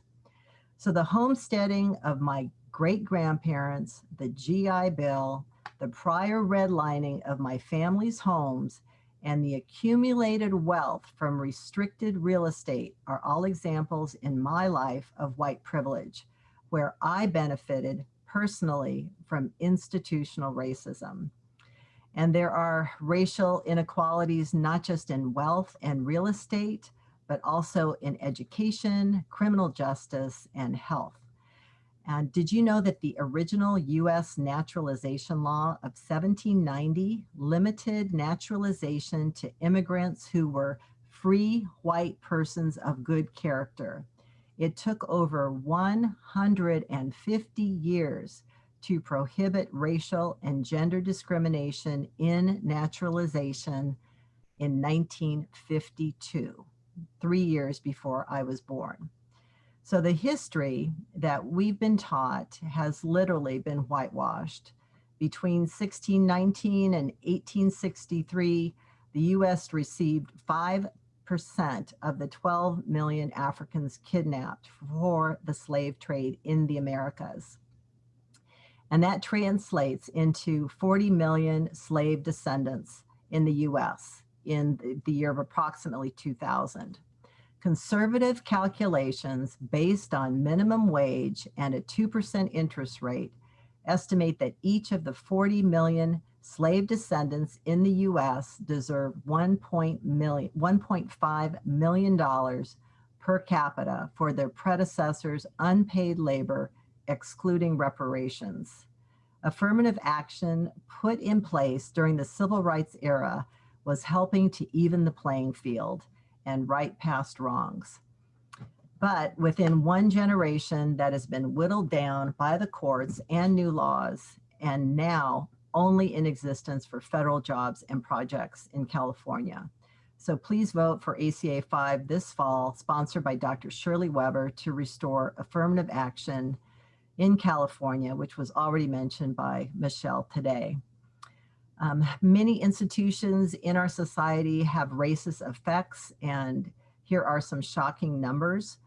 So the homesteading of my great grandparents, the GI Bill, the prior redlining of my family's homes, and the accumulated wealth from restricted real estate are all examples in my life of white privilege, where I benefited personally from institutional racism. And there are racial inequalities, not just in wealth and real estate, but also in education, criminal justice, and health. And did you know that the original US naturalization law of 1790 limited naturalization to immigrants who were free white persons of good character? It took over 150 years to prohibit racial and gender discrimination in naturalization in 1952, three years before I was born. So the history that we've been taught has literally been whitewashed. Between 1619 and 1863, the US received 5% of the 12 million Africans kidnapped for the slave trade in the Americas. And that translates into 40 million slave descendants in the US in the year of approximately 2000. Conservative calculations based on minimum wage and a 2% interest rate estimate that each of the 40 million slave descendants in the US deserve $1.5 million per capita for their predecessors' unpaid labor, excluding reparations. Affirmative action put in place during the civil rights era was helping to even the playing field and right past wrongs. But within one generation that has been whittled down by the courts and new laws, and now only in existence for federal jobs and projects in California. So please vote for ACA 5 this fall, sponsored by Dr. Shirley Weber to restore affirmative action in California, which was already mentioned by Michelle today. Um, many institutions in our society have racist effects, and here are some shocking numbers.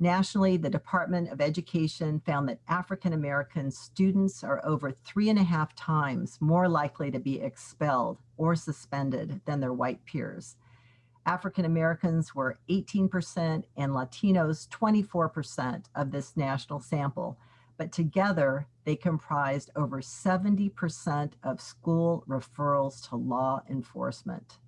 Nationally, the Department of Education found that African American students are over three and a half times more likely to be expelled or suspended than their white peers. African Americans were 18% and Latinos 24% of this national sample, but together they comprised over 70% of school referrals to law enforcement.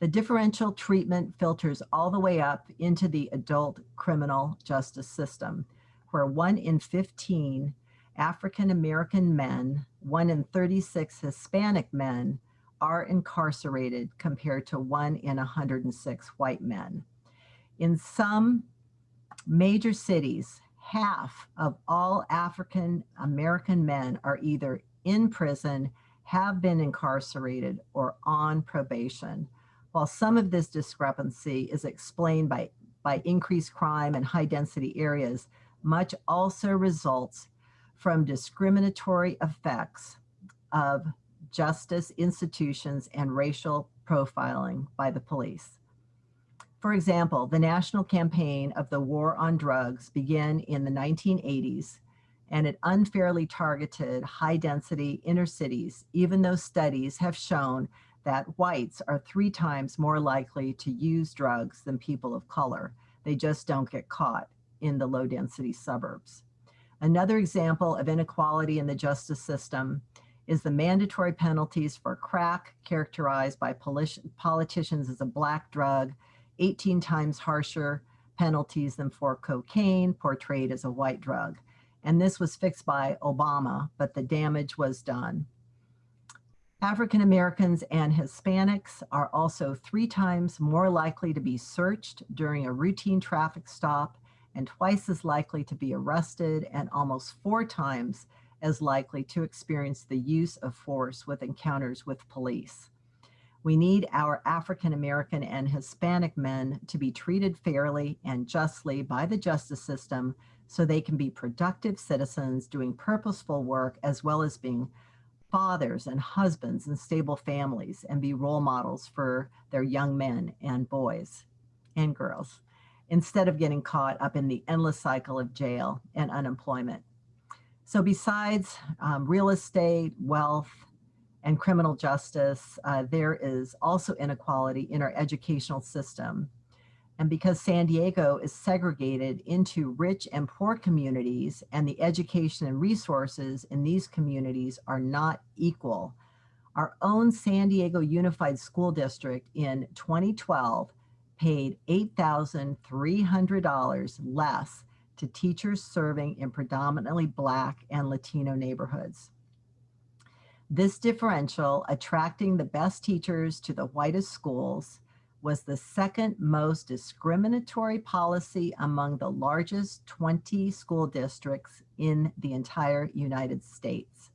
The differential treatment filters all the way up into the adult criminal justice system, where one in 15 African American men, one in 36 Hispanic men are incarcerated compared to one in 106 white men. In some major cities, half of all African American men are either in prison, have been incarcerated, or on probation. While some of this discrepancy is explained by, by increased crime in high density areas, much also results from discriminatory effects of justice institutions and racial profiling by the police. For example, the national campaign of the war on drugs began in the 1980s and it unfairly targeted high density inner cities, even though studies have shown that whites are three times more likely to use drugs than people of color. They just don't get caught in the low density suburbs. Another example of inequality in the justice system is the mandatory penalties for crack characterized by politicians as a black drug 18 times harsher penalties than for cocaine portrayed as a white drug. And this was fixed by Obama, but the damage was done. African Americans and Hispanics are also three times more likely to be searched during a routine traffic stop and twice as likely to be arrested and almost four times as likely to experience the use of force with encounters with police. We need our African American and Hispanic men to be treated fairly and justly by the justice system so they can be productive citizens doing purposeful work as well as being fathers and husbands and stable families and be role models for their young men and boys and girls instead of getting caught up in the endless cycle of jail and unemployment. So besides um, real estate, wealth, and criminal justice, uh, there is also inequality in our educational system. And because San Diego is segregated into rich and poor communities and the education and resources in these communities are not equal, our own San Diego Unified School District in 2012 paid $8,300 less to teachers serving in predominantly Black and Latino neighborhoods. This differential, attracting the best teachers to the whitest schools, was the second most discriminatory policy among the largest 20 school districts in the entire United States.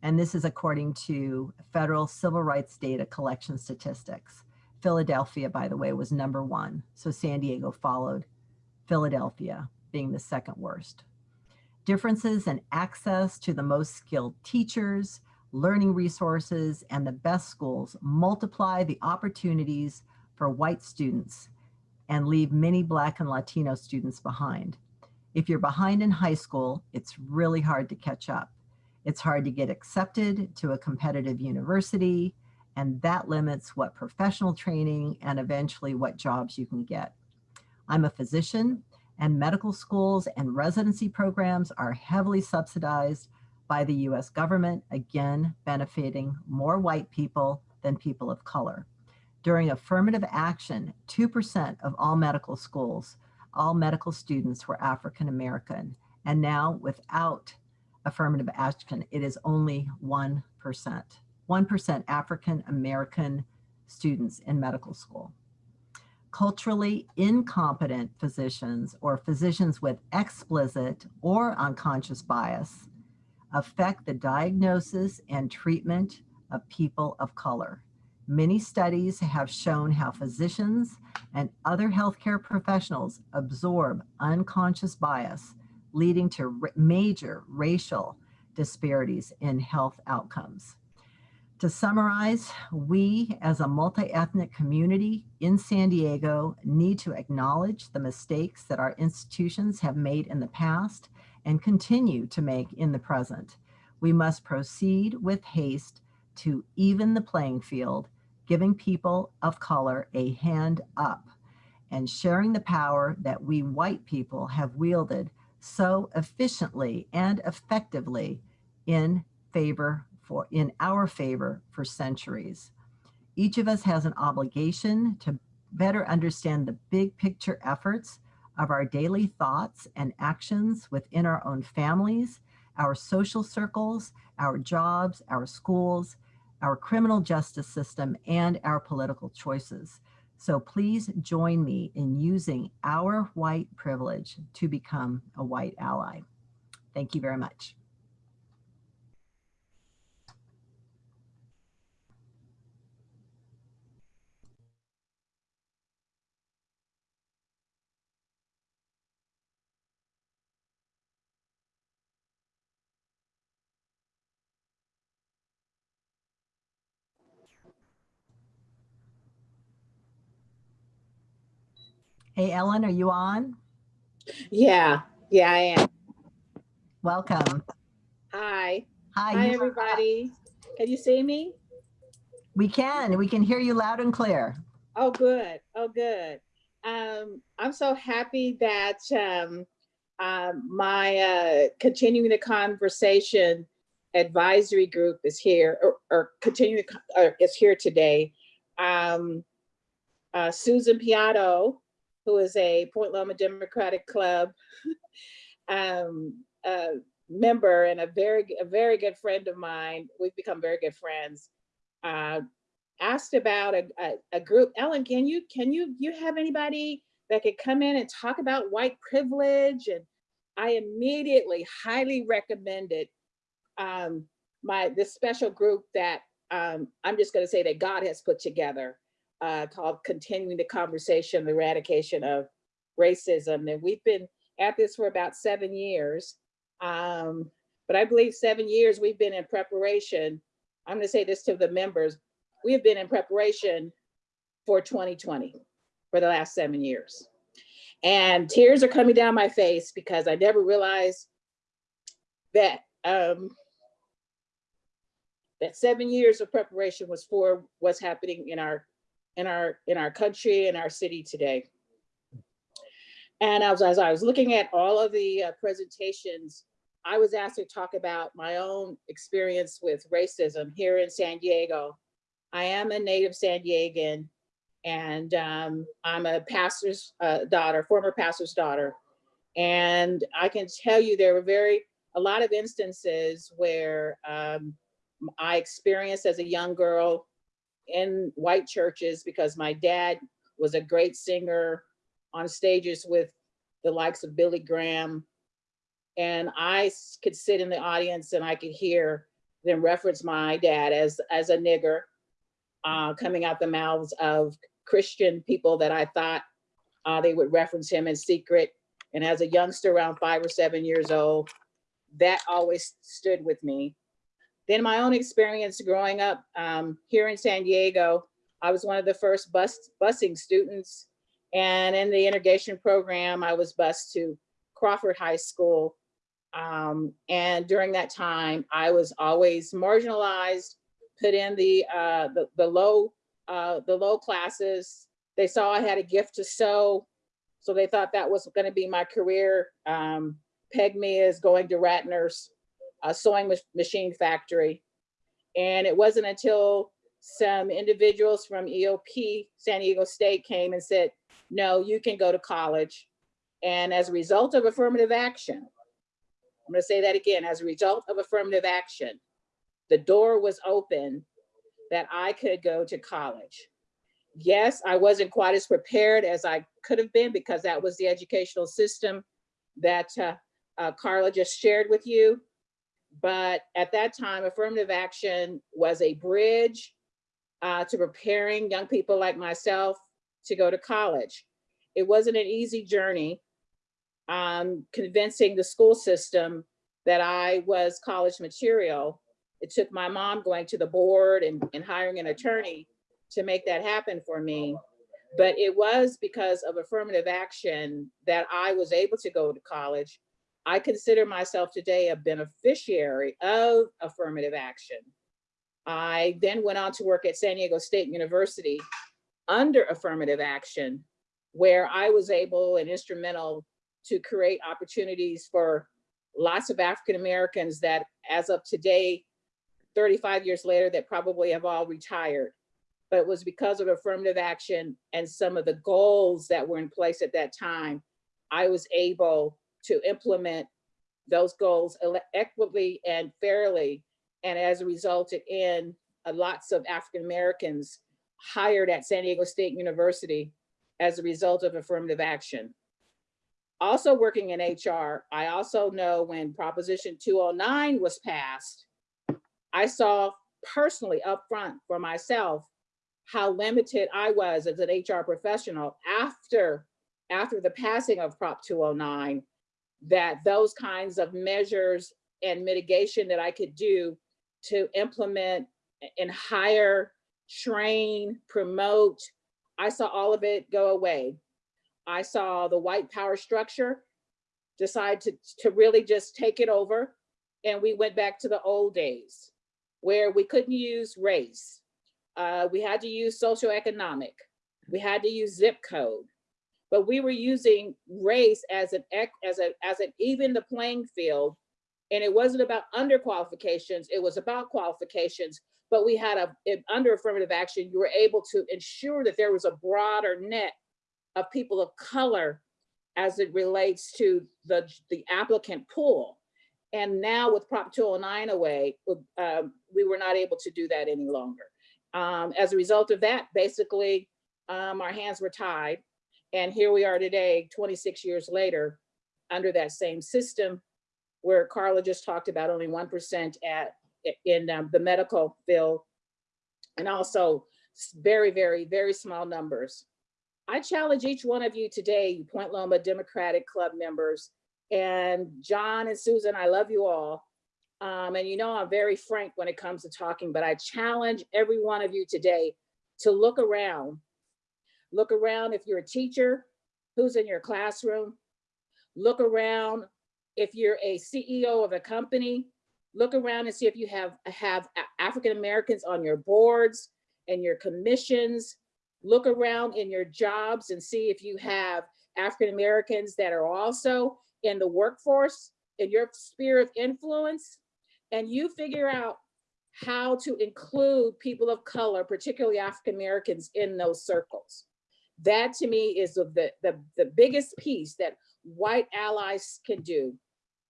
And this is according to federal civil rights data collection statistics. Philadelphia, by the way, was number one. So San Diego followed Philadelphia being the second worst. Differences in access to the most skilled teachers, learning resources, and the best schools multiply the opportunities for white students and leave many Black and Latino students behind. If you're behind in high school, it's really hard to catch up. It's hard to get accepted to a competitive university, and that limits what professional training and eventually what jobs you can get. I'm a physician, and medical schools and residency programs are heavily subsidized by the US government, again, benefiting more white people than people of color. During affirmative action, 2% of all medical schools, all medical students were African American. And now without affirmative action, it is only 1%. 1% African American students in medical school. Culturally incompetent physicians or physicians with explicit or unconscious bias affect the diagnosis and treatment of people of color. Many studies have shown how physicians and other healthcare professionals absorb unconscious bias, leading to major racial disparities in health outcomes. To summarize, we as a multi-ethnic community in San Diego need to acknowledge the mistakes that our institutions have made in the past and continue to make in the present. We must proceed with haste to even the playing field, giving people of color a hand up and sharing the power that we white people have wielded so efficiently and effectively in favor for in our favor for centuries. Each of us has an obligation to better understand the big picture efforts of our daily thoughts and actions within our own families, our social circles, our jobs, our schools, our criminal justice system, and our political choices. So please join me in using our white privilege to become a white ally. Thank you very much. Hey, Ellen, are you on? Yeah, yeah, I am. Welcome. Hi. Hi, Hi, everybody. Can you see me? we can. We can hear you loud and clear. Oh, good. Oh, good. Um, I'm so happy that um, um, my uh, continuing the conversation advisory group is here or, or continuing uh, is here today. Um, uh, Susan Piatto, who is a Point Loma Democratic Club <laughs> um, member and a very a very good friend of mine. We've become very good friends. Uh, asked about a, a, a group. Ellen, can you can you you have anybody that could come in and talk about white privilege? And I immediately highly recommended um, my this special group that um, I'm just going to say that God has put together uh, called Continuing the Conversation, the Eradication of Racism. And we've been at this for about seven years. Um, but I believe seven years we've been in preparation. I'm going to say this to the members. We have been in preparation for 2020 for the last seven years. And tears are coming down my face because I never realized that um, that seven years of preparation was for what's happening in our in our in our country and our city today. And as, as I was looking at all of the uh, presentations, I was asked to talk about my own experience with racism here in San Diego. I am a native San Diegan, and um, I'm a pastor's uh, daughter, former pastor's daughter. And I can tell you there were very, a lot of instances where um, I experienced as a young girl in white churches because my dad was a great singer on stages with the likes of Billy Graham. And I could sit in the audience and I could hear them reference my dad as, as a nigger uh, coming out the mouths of Christian people that I thought uh, they would reference him in secret. And as a youngster around five or seven years old, that always stood with me. Then my own experience growing up um, here in San Diego, I was one of the first bus busing students. And in the integration program, I was bused to Crawford High School. Um, and during that time, I was always marginalized, put in the uh, the, the low uh, the low classes. They saw I had a gift to sew, so they thought that was going to be my career. Um, pegged me as going to Ratner's uh, sewing machine factory. And it wasn't until some individuals from EOP San Diego State came and said, no, you can go to college. And as a result of affirmative action, I'm gonna say that again, as a result of affirmative action, the door was open that I could go to college. Yes, I wasn't quite as prepared as I could have been because that was the educational system that uh, uh, Carla just shared with you. But at that time, affirmative action was a bridge uh, to preparing young people like myself to go to college. It wasn't an easy journey um, convincing the school system that I was college material. It took my mom going to the board and, and hiring an attorney to make that happen for me. But it was because of affirmative action that I was able to go to college. I consider myself today a beneficiary of affirmative action. I then went on to work at San Diego State University under affirmative action, where I was able and instrumental to create opportunities for lots of African Americans that as of today, 35 years later, that probably have all retired. But it was because of affirmative action and some of the goals that were in place at that time, I was able to implement those goals equitably and fairly. And as a resulted in uh, lots of African Americans hired at San Diego State University as a result of affirmative action. Also working in HR, I also know when Proposition 209 was passed, I saw personally upfront for myself how limited I was as an HR professional after, after the passing of Prop 209, that those kinds of measures and mitigation that I could do to implement and hire, train, promote, I saw all of it go away. I saw the white power structure decide to, to really just take it over. And we went back to the old days where we couldn't use race. Uh, we had to use socioeconomic. We had to use zip code. But we were using race as an as a as an even the playing field. And it wasn't about under qualifications it was about qualifications. But we had a under affirmative action, you were able to ensure that there was a broader net of people of color as it relates to the, the applicant pool. And now with Prop 209 away, um, we were not able to do that any longer. Um, as a result of that, basically, um, our hands were tied. And here we are today, 26 years later, under that same system where Carla just talked about only 1% at, in um, the medical field. And also very, very, very small numbers I challenge each one of you today, you Point Loma Democratic Club members, and John and Susan, I love you all. Um, and you know, I'm very frank when it comes to talking, but I challenge every one of you today to look around. Look around if you're a teacher, who's in your classroom. Look around if you're a CEO of a company. Look around and see if you have, have African Americans on your boards and your commissions look around in your jobs and see if you have African Americans that are also in the workforce, in your sphere of influence, and you figure out how to include people of color, particularly African Americans, in those circles. That to me is the, the, the, biggest piece that white allies can do.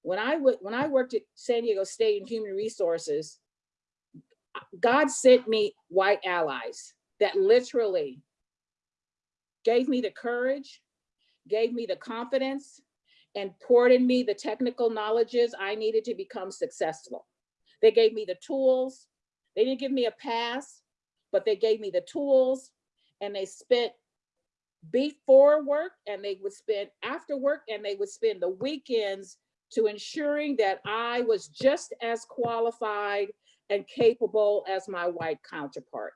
When I when I worked at San Diego State in Human Resources, God sent me white allies that literally gave me the courage, gave me the confidence, and poured in me the technical knowledges I needed to become successful. They gave me the tools. They didn't give me a pass, but they gave me the tools and they spent before work and they would spend after work and they would spend the weekends to ensuring that I was just as qualified and capable as my white counterpart.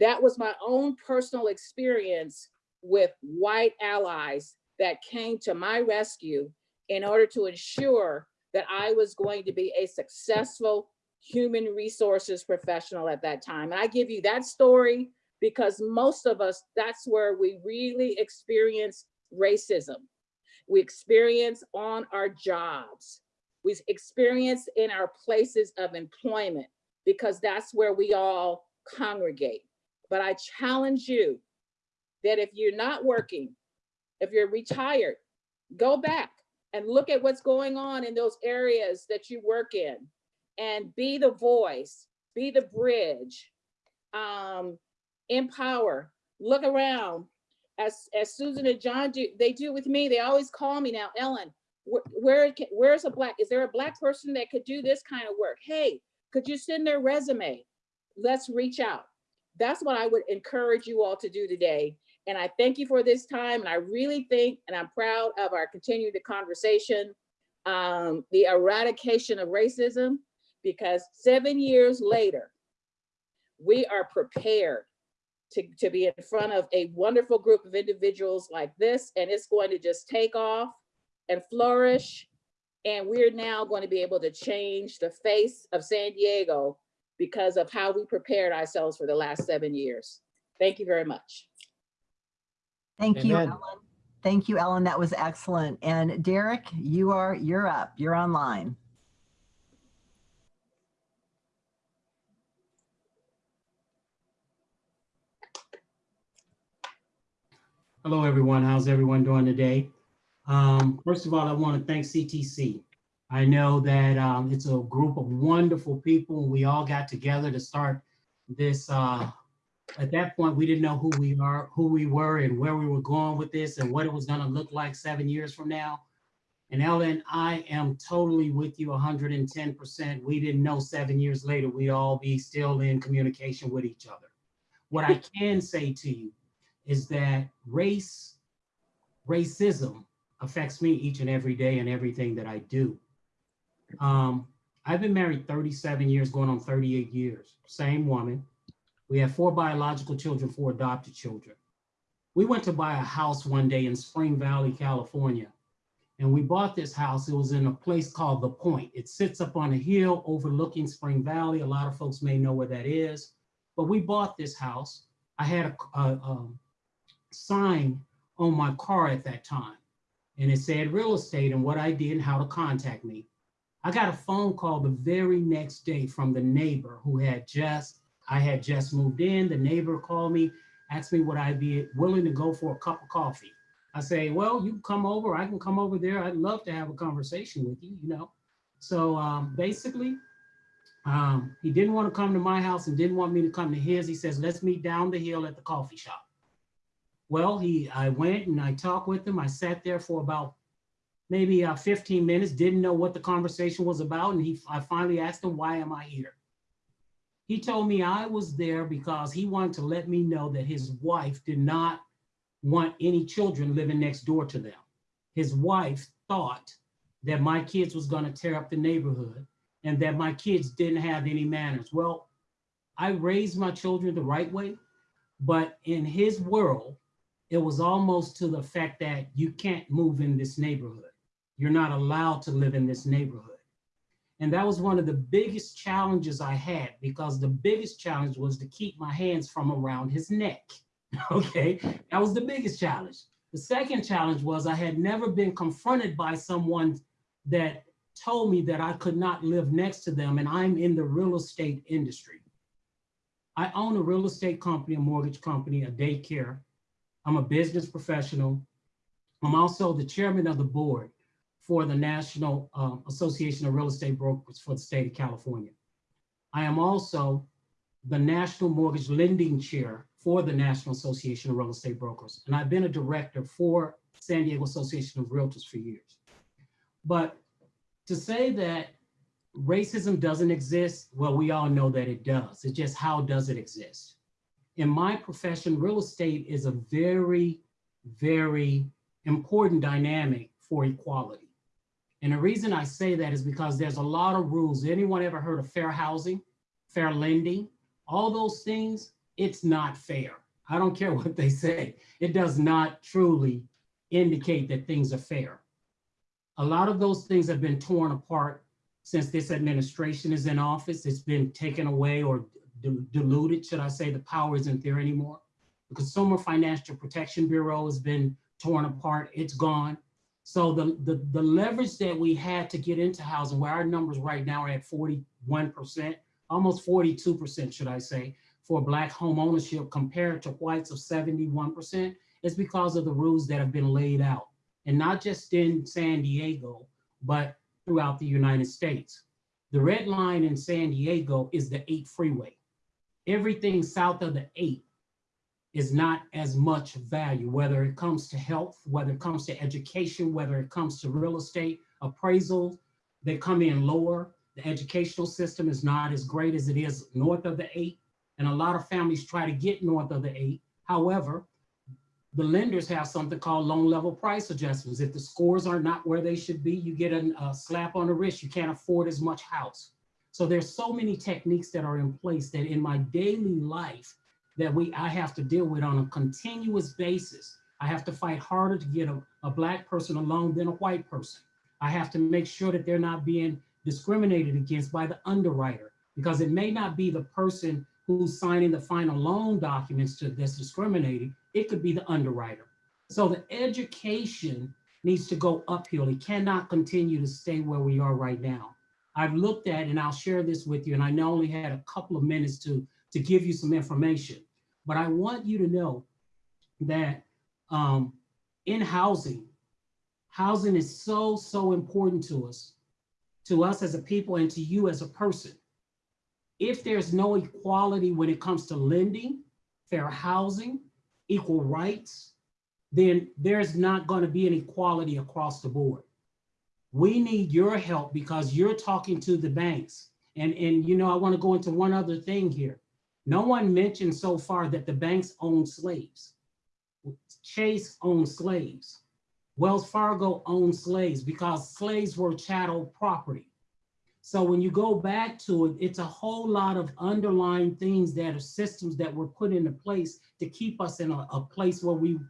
That was my own personal experience with white allies that came to my rescue in order to ensure that I was going to be a successful human resources professional at that time. And I give you that story because most of us, that's where we really experience racism. We experience on our jobs. We experience in our places of employment because that's where we all congregate. But I challenge you that if you're not working, if you're retired, go back and look at what's going on in those areas that you work in and be the voice, be the bridge, um, empower, look around. As, as Susan and John do, they do with me, they always call me now, Ellen, where, where where's a black, is there a black person that could do this kind of work? Hey, could you send their resume? Let's reach out. That's what I would encourage you all to do today. And I thank you for this time. And I really think, and I'm proud of our continued conversation, um, the eradication of racism, because seven years later, we are prepared to, to be in front of a wonderful group of individuals like this, and it's going to just take off and flourish. And we're now going to be able to change the face of San Diego because of how we prepared ourselves for the last seven years. Thank you very much. Thank you, Ellen. Thank you, Ellen. That was excellent. And Derek, you are, you're up. You're online. Hello, everyone. How's everyone doing today? Um, first of all, I want to thank CTC. I know that um, it's a group of wonderful people. We all got together to start this. Uh, at that point, we didn't know who we are, who we were, and where we were going with this, and what it was going to look like seven years from now. And Ellen, I am totally with you 110%. We didn't know seven years later we'd all be still in communication with each other. What I <laughs> can say to you is that race, racism affects me each and every day and everything that I do. Um, I've been married 37 years, going on 38 years, same woman. We have four biological children, four adopted children. We went to buy a house one day in Spring Valley, California. And we bought this house. It was in a place called The Point. It sits up on a hill overlooking Spring Valley. A lot of folks may know where that is. But we bought this house. I had a, a, um, sign on my car at that time. And it said real estate and what I did and how to contact me. I got a phone call the very next day from the neighbor who had just, I had just moved in. The neighbor called me, asked me would I be willing to go for a cup of coffee. I say, well, you come over, I can come over there. I'd love to have a conversation with you, you know? So um, basically, um, he didn't want to come to my house and didn't want me to come to his. He says, let's meet down the hill at the coffee shop. Well, he, I went and I talked with him. I sat there for about maybe uh, 15 minutes, didn't know what the conversation was about. And he, I finally asked him, why am I here? He told me I was there because he wanted to let me know that his wife did not want any children living next door to them. His wife thought that my kids was gonna tear up the neighborhood and that my kids didn't have any manners. Well, I raised my children the right way, but in his world, it was almost to the fact that you can't move in this neighborhood. You're not allowed to live in this neighborhood. And that was one of the biggest challenges I had because the biggest challenge was to keep my hands from around his neck. <laughs> Okay, that was the biggest challenge. The second challenge was I had never been confronted by someone that told me that I could not live next to them and I'm in the real estate industry. I own a real estate company, a mortgage company, a daycare. I'm a business professional. I'm also the chairman of the board for the National uh, Association of Real Estate Brokers for the state of California. I am also the National Mortgage Lending Chair for the National Association of Real Estate Brokers. And I've been a director for San Diego Association of Realtors for years. But to say that racism doesn't exist, well, we all know that it does. It's just how does it exist? In my profession, real estate is a very, very important dynamic for equality. And the reason I say that is because there's a lot of rules. Anyone ever heard of fair housing, fair lending? All those things, it's not fair. I don't care what they say. It does not truly indicate that things are fair. A lot of those things have been torn apart since this administration is in office. It's been taken away or diluted, should I say, the power isn't there anymore. The Consumer Financial Protection Bureau has been torn apart, it's gone. So the, the, the leverage that we had to get into housing, where our numbers right now are at 41%, almost 42%, should I say, for black home ownership compared to whites of 71%, is because of the rules that have been laid out. And not just in San Diego, but throughout the United States. The red line in San Diego is the eight freeway. Everything south of the eight is not as much value, whether it comes to health, whether it comes to education, whether it comes to real estate appraisal, they come in lower. The educational system is not as great as it is north of the eight. And a lot of families try to get north of the eight. However, the lenders have something called loan level price adjustments. If the scores are not where they should be, you get a, a slap on the wrist. You can't afford as much house. So there's so many techniques that are in place that in my daily life that we I have to deal with on a continuous basis. I have to fight harder to get a, a black person a loan than a white person. I have to make sure that they're not being discriminated against by the underwriter because it may not be the person who's signing the final loan documents to that's discriminating it could be the underwriter. So the education needs to go uphill. It cannot continue to stay where we are right now. I've looked at, and I'll share this with you, and I know only had a couple of minutes to, to give you some information, but I want you to know that um, in housing, housing is so, so important to us, to us as a people and to you as a person. If there's no equality when it comes to lending, fair housing, equal rights, then there's not going to be an equality across the board. We need your help because you're talking to the banks. And, and you know, I want to go into one other thing here. No one mentioned so far that the banks own slaves. Chase owned slaves. Wells Fargo owned slaves because slaves were chattel property. So when you go back to it, it's a whole lot of underlying things that are systems that were put into place to keep us in a, a place where we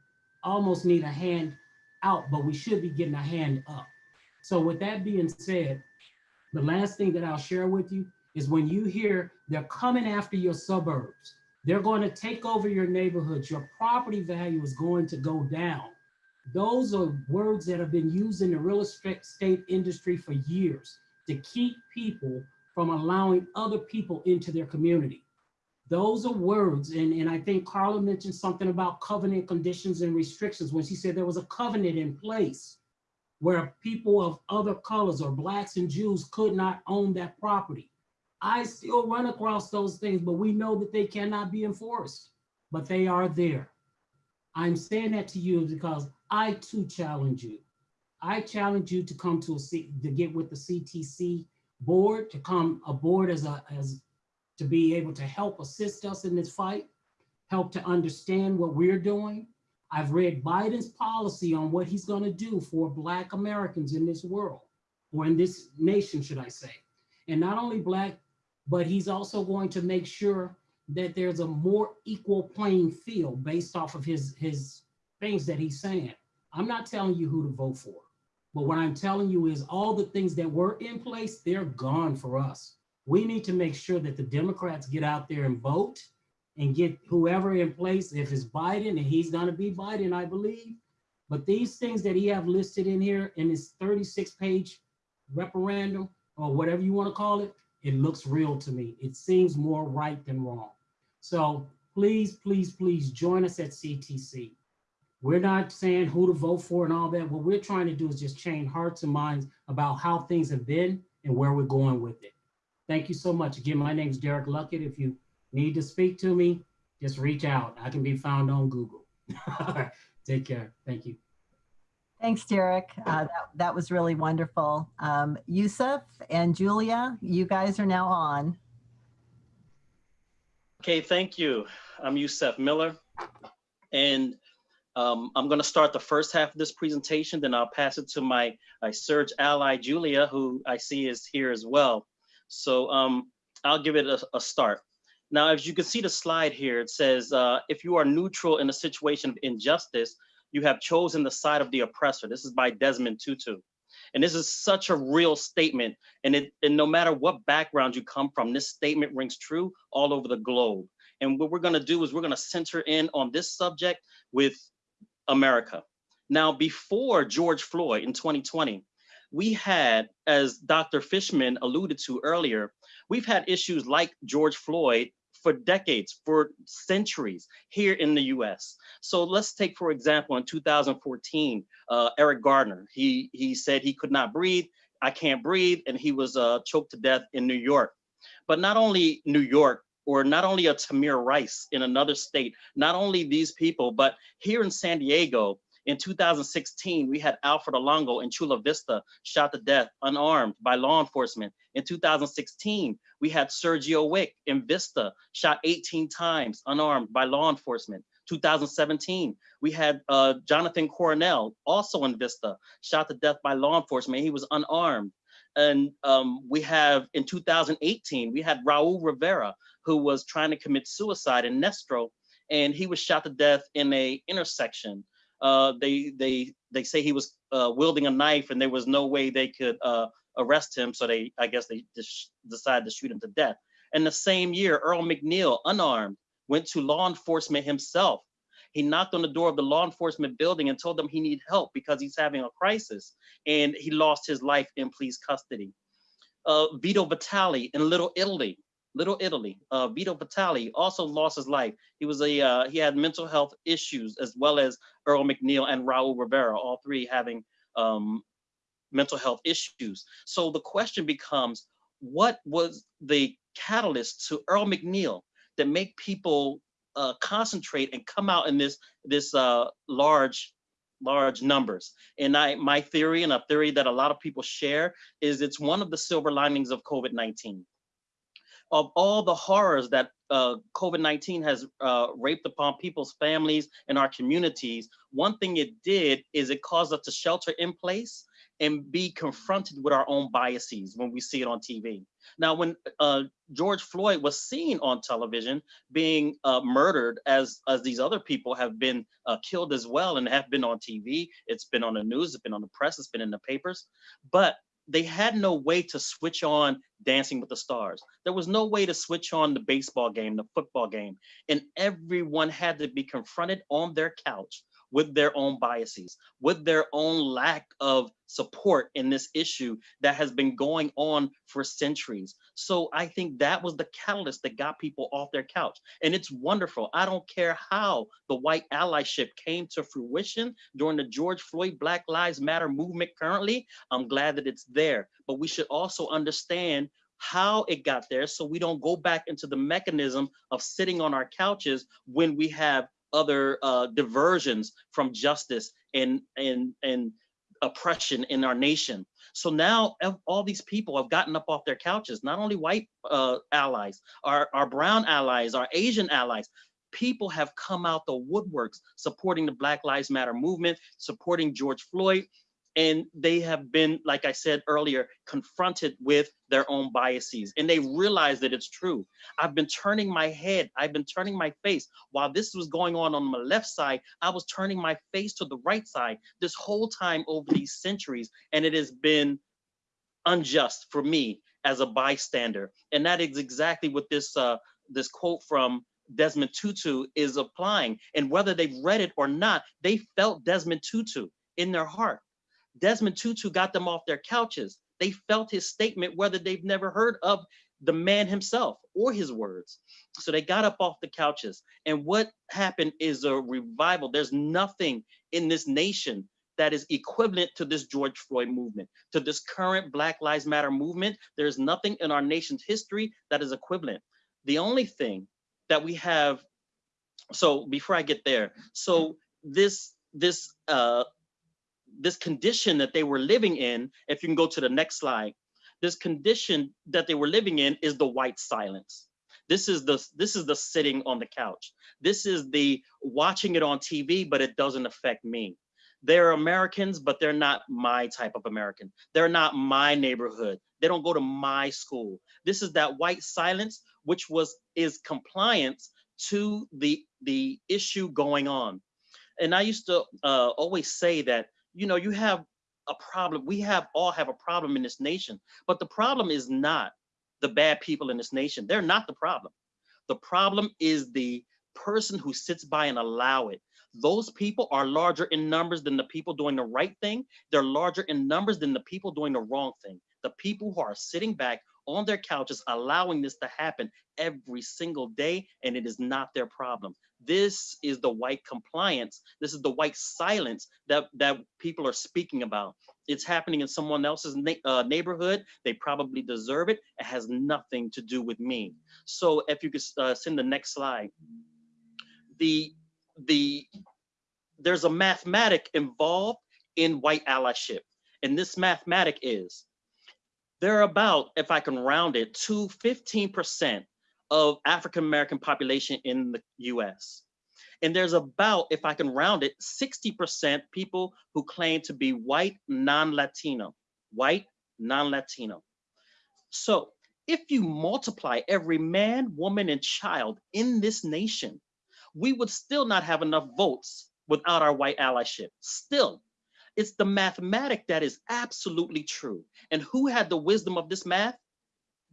almost need a hand out, but we should be getting a hand up. So with that being said, the last thing that I'll share with you is when you hear they're coming after your suburbs, they're going to take over your neighborhoods, your property value is going to go down. Those are words that have been used in the real estate industry for years to keep people from allowing other people into their community. Those are words, and, and I think Carla mentioned something about covenant conditions and restrictions when she said there was a covenant in place where people of other colors or blacks and Jews could not own that property. I still run across those things, but we know that they cannot be enforced, but they are there. I'm saying that to you because I too challenge you. I challenge you to come to a C, to get with the CTC board, to come aboard as a as to be able to help assist us in this fight, help to understand what we're doing. I've read Biden's policy on what he's going to do for Black Americans in this world, or in this nation, should I say. And not only Black, but he's also going to make sure that there's a more equal playing field based off of his, his things that he's saying. I'm not telling you who to vote for. But what I'm telling you is all the things that were in place, they're gone for us. We need to make sure that the Democrats get out there and vote and get whoever in place, if it's Biden, and he's gonna be Biden, I believe. But these things that he have listed in here in his 36 page referendum or whatever you wanna call it, it looks real to me. It seems more right than wrong. So please, please, please join us at CTC. We're not saying who to vote for and all that. What we're trying to do is just change hearts and minds about how things have been and where we're going with it. Thank you so much. Again, my name is Derek Luckett. If you need to speak to me, just reach out. I can be found on Google. <laughs> Take care. Thank you. Thanks, Derek. Uh, that, that was really wonderful. Um, Yusuf and Julia, you guys are now on. Okay, thank you. I'm Yusuf Miller. And um, I'm going to start the first half of this presentation, then I'll pass it to my, my SURJ ally, Julia, who I see is here as well. So um, I'll give it a, a, start. Now, as you can see the slide here, it says, uh, if you are neutral in a situation of injustice, you have chosen the side of the oppressor. This is by Desmond Tutu. And this is such a real statement. And, it, and no matter what background you come from, this statement rings true all over the globe. And what we're gonna do is we're gonna center in on this subject with America. Now, before George Floyd in 2020, we had, as Dr. Fishman alluded to earlier, we've had issues like George Floyd for decades, for centuries here in the US. So let's take, for example, in 2014, uh, Eric Garner, he, he said he could not breathe, I can't breathe, and he was uh, choked to death in New York. But not only New York, or not only a Tamir Rice in another state, not only these people, but here in San Diego, in 2016, we had Alfred Olango in Chula Vista shot to death unarmed by law enforcement. In 2016, we had Sergio Weick in Vista shot 18 times unarmed by law enforcement. 2017, we had uh, Jonathan Coronel, also in Vista, shot to death by law enforcement. He was unarmed. And um, we have in 2018, we had Raul Rivera, who was trying to commit suicide in Nestor, and he was shot to death in a intersection. Uh, they they they say he was uh, wielding a knife, and there was no way they could uh, arrest him, so they I guess they decided to shoot him to death. And the same year, Earl McNeil, unarmed, went to law enforcement himself. He knocked on the door of the law enforcement building and told them he needed help because he's having a crisis, and he lost his life in police custody. Uh, Vito Vitali in Little Italy, Little Italy. Uh, Vito Vitali also lost his life. He was a uh, he had mental health issues as well as Earl McNeil and Raul Rivera, all three having um, mental health issues. So the question becomes, what was the catalyst to Earl McNeil that make people uh, concentrate and come out in this this uh, large large numbers. And I, my theory and a theory that a lot of people share is it's one of the silver linings of COVID-19 of all the horrors that uh, COVID-19 has uh, raped upon people's families and our communities, one thing it did is it caused us to shelter in place and be confronted with our own biases when we see it on TV. Now, when uh, George Floyd was seen on television being uh, murdered as, as these other people have been uh, killed as well and have been on TV, it's been on the news, it's been on the press, it's been in the papers, but they had no way to switch on Dancing with the Stars. There was no way to switch on the baseball game, the football game, and everyone had to be confronted on their couch with their own biases, with their own lack of support in this issue that has been going on for centuries. So I think that was the catalyst that got people off their couch. And it's wonderful. I don't care how the white allyship came to fruition during the George Floyd Black Lives Matter movement currently. I'm glad that it's there. But we should also understand how it got there so we don't go back into the mechanism of sitting on our couches when we have other uh, diversions from justice and, and, and oppression in our nation. So now all these people have gotten up off their couches, not only white uh, allies, our, our brown allies, our Asian allies, people have come out the woodworks supporting the Black Lives Matter movement, supporting George Floyd, and they have been, like I said earlier, confronted with their own biases and they realize that it's true. I've been turning my head, I've been turning my face. While this was going on on my left side, I was turning my face to the right side this whole time over these centuries. And it has been unjust for me as a bystander. And that is exactly what this, uh, this quote from Desmond Tutu is applying. And whether they've read it or not, they felt Desmond Tutu in their heart. Desmond Tutu got them off their couches. They felt his statement, whether they've never heard of the man himself or his words. So they got up off the couches. And what happened is a revival. There's nothing in this nation that is equivalent to this George Floyd movement, to this current Black Lives Matter movement. There's nothing in our nation's history that is equivalent. The only thing that we have so before I get there, so this this uh, this condition that they were living in, if you can go to the next slide, this condition that they were living in is the white silence. This is the this is the sitting on the couch. This is the watching it on TV, but it doesn't affect me. They're Americans, but they're not my type of American. They're not my neighborhood. They don't go to my school. This is that white silence, which was is compliance to the the issue going on. And I used to uh, always say that you know you have a problem. We have all have a problem in this nation, but the problem is not the bad people in this nation. They're not the problem. The problem is the person who sits by and allow it. Those people are larger in numbers than the people doing the right thing. They're larger in numbers than the people doing the wrong thing. The people who are sitting back on their couches allowing this to happen every single day, and it is not their problem. This is the white compliance. This is the white silence that, that people are speaking about. It's happening in someone else's na uh, neighborhood. They probably deserve it. It has nothing to do with me. So if you could uh, send the next slide. The, the, there's a mathematic involved in white allyship. And this mathematic is, there are about, if I can round it, to 15% of African American population in the US. And there's about, if I can round it, 60% people who claim to be white non-Latino, white non-Latino. So if you multiply every man, woman, and child in this nation, we would still not have enough votes without our white allyship, still. It's the mathematic that is absolutely true. And who had the wisdom of this math?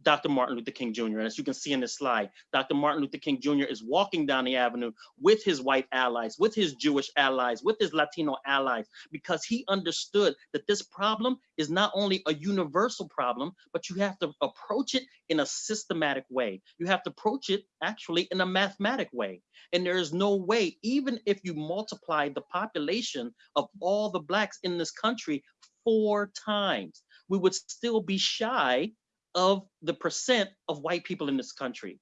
Dr. Martin Luther King Jr. And as you can see in this slide, Dr. Martin Luther King Jr. is walking down the avenue with his white allies, with his Jewish allies, with his Latino allies, because he understood that this problem is not only a universal problem, but you have to approach it in a systematic way. You have to approach it actually in a mathematic way. And there is no way, even if you multiply the population of all the blacks in this country four times, we would still be shy of the percent of white people in this country.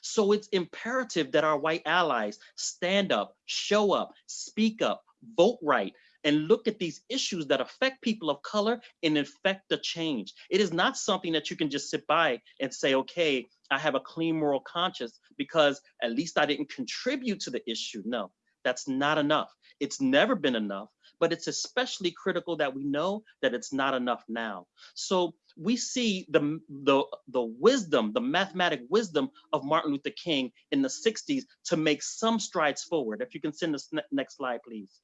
So it's imperative that our white allies stand up, show up, speak up, vote right, and look at these issues that affect people of color and affect the change. It is not something that you can just sit by and say, okay, I have a clean moral conscience because at least I didn't contribute to the issue. No, that's not enough. It's never been enough, but it's especially critical that we know that it's not enough now. So we see the, the, the wisdom, the mathematic wisdom of Martin Luther King in the 60s to make some strides forward. If you can send the next slide, please.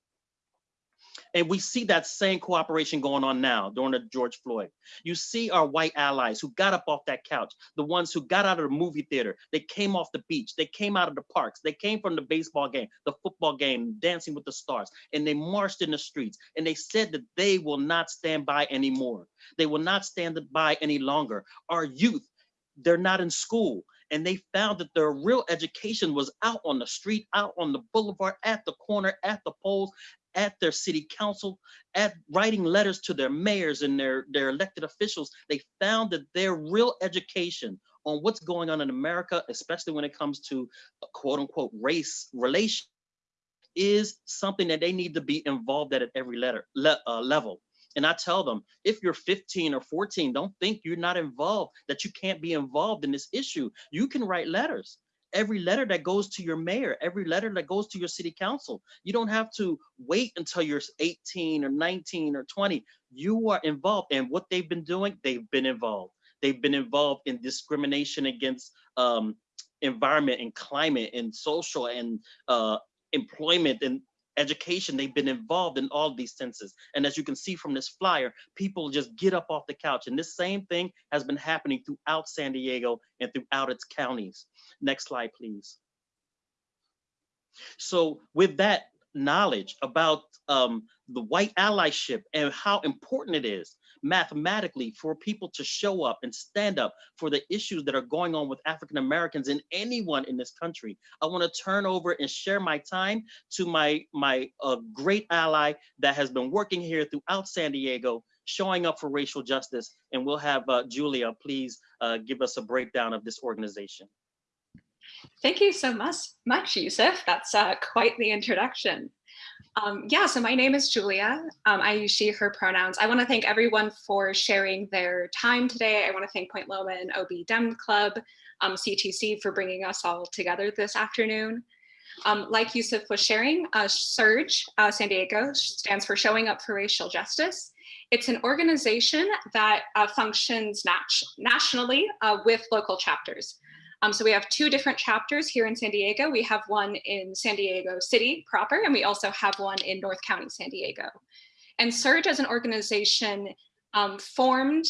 And we see that same cooperation going on now during the George Floyd. You see our white allies who got up off that couch, the ones who got out of the movie theater, they came off the beach, they came out of the parks, they came from the baseball game, the football game, Dancing with the Stars, and they marched in the streets. And they said that they will not stand by anymore. They will not stand by any longer. Our youth, they're not in school. And they found that their real education was out on the street, out on the boulevard, at the corner, at the polls, at their city council, at writing letters to their mayors and their, their elected officials, they found that their real education on what's going on in America, especially when it comes to quote unquote race relation, is something that they need to be involved at at every letter, le uh, level. And I tell them, if you're 15 or 14, don't think you're not involved, that you can't be involved in this issue. You can write letters every letter that goes to your mayor, every letter that goes to your city council. You don't have to wait until you're 18 or 19 or 20. You are involved. And what they've been doing, they've been involved. They've been involved in discrimination against um, environment and climate and social and uh, employment and education, they've been involved in all these senses. And as you can see from this flyer, people just get up off the couch. And this same thing has been happening throughout San Diego and throughout its counties. Next slide, please. So with that knowledge about um, the white allyship and how important it is mathematically for people to show up and stand up for the issues that are going on with African Americans and anyone in this country. I want to turn over and share my time to my, my uh, great ally that has been working here throughout San Diego, showing up for racial justice. And we'll have uh, Julia, please uh, give us a breakdown of this organization. Thank you so much, much Yusuf. That's uh, quite the introduction. Um, yeah, so my name is Julia. Um, I use she, her pronouns. I want to thank everyone for sharing their time today. I want to thank Point Loma and OB Dem Club, um, CTC for bringing us all together this afternoon. Um, like Yusuf was sharing, uh, SURJ uh, San Diego stands for Showing Up for Racial Justice. It's an organization that uh, functions nat nationally uh, with local chapters. Um, so we have two different chapters here in San Diego. We have one in San Diego City proper, and we also have one in North County, San Diego. And SURJ as an organization um, formed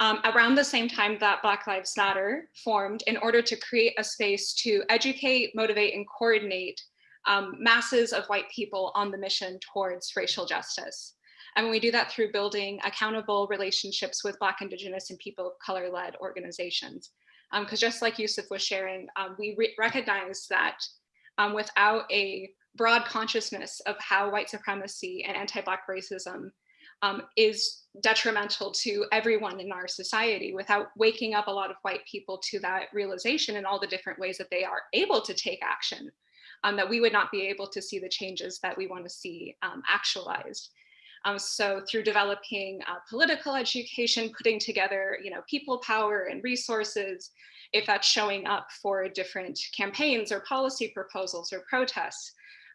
um, around the same time that Black Lives Matter formed in order to create a space to educate, motivate, and coordinate um, masses of white people on the mission towards racial justice. And we do that through building accountable relationships with Black, Indigenous, and people of color-led organizations because um, just like Yusuf was sharing, um, we re recognize that um, without a broad consciousness of how white supremacy and anti-Black racism um, is detrimental to everyone in our society, without waking up a lot of white people to that realization and all the different ways that they are able to take action, um, that we would not be able to see the changes that we want to see um, actualized. Um, so through developing uh, political education, putting together, you know, people power and resources, if that's showing up for different campaigns or policy proposals or protests,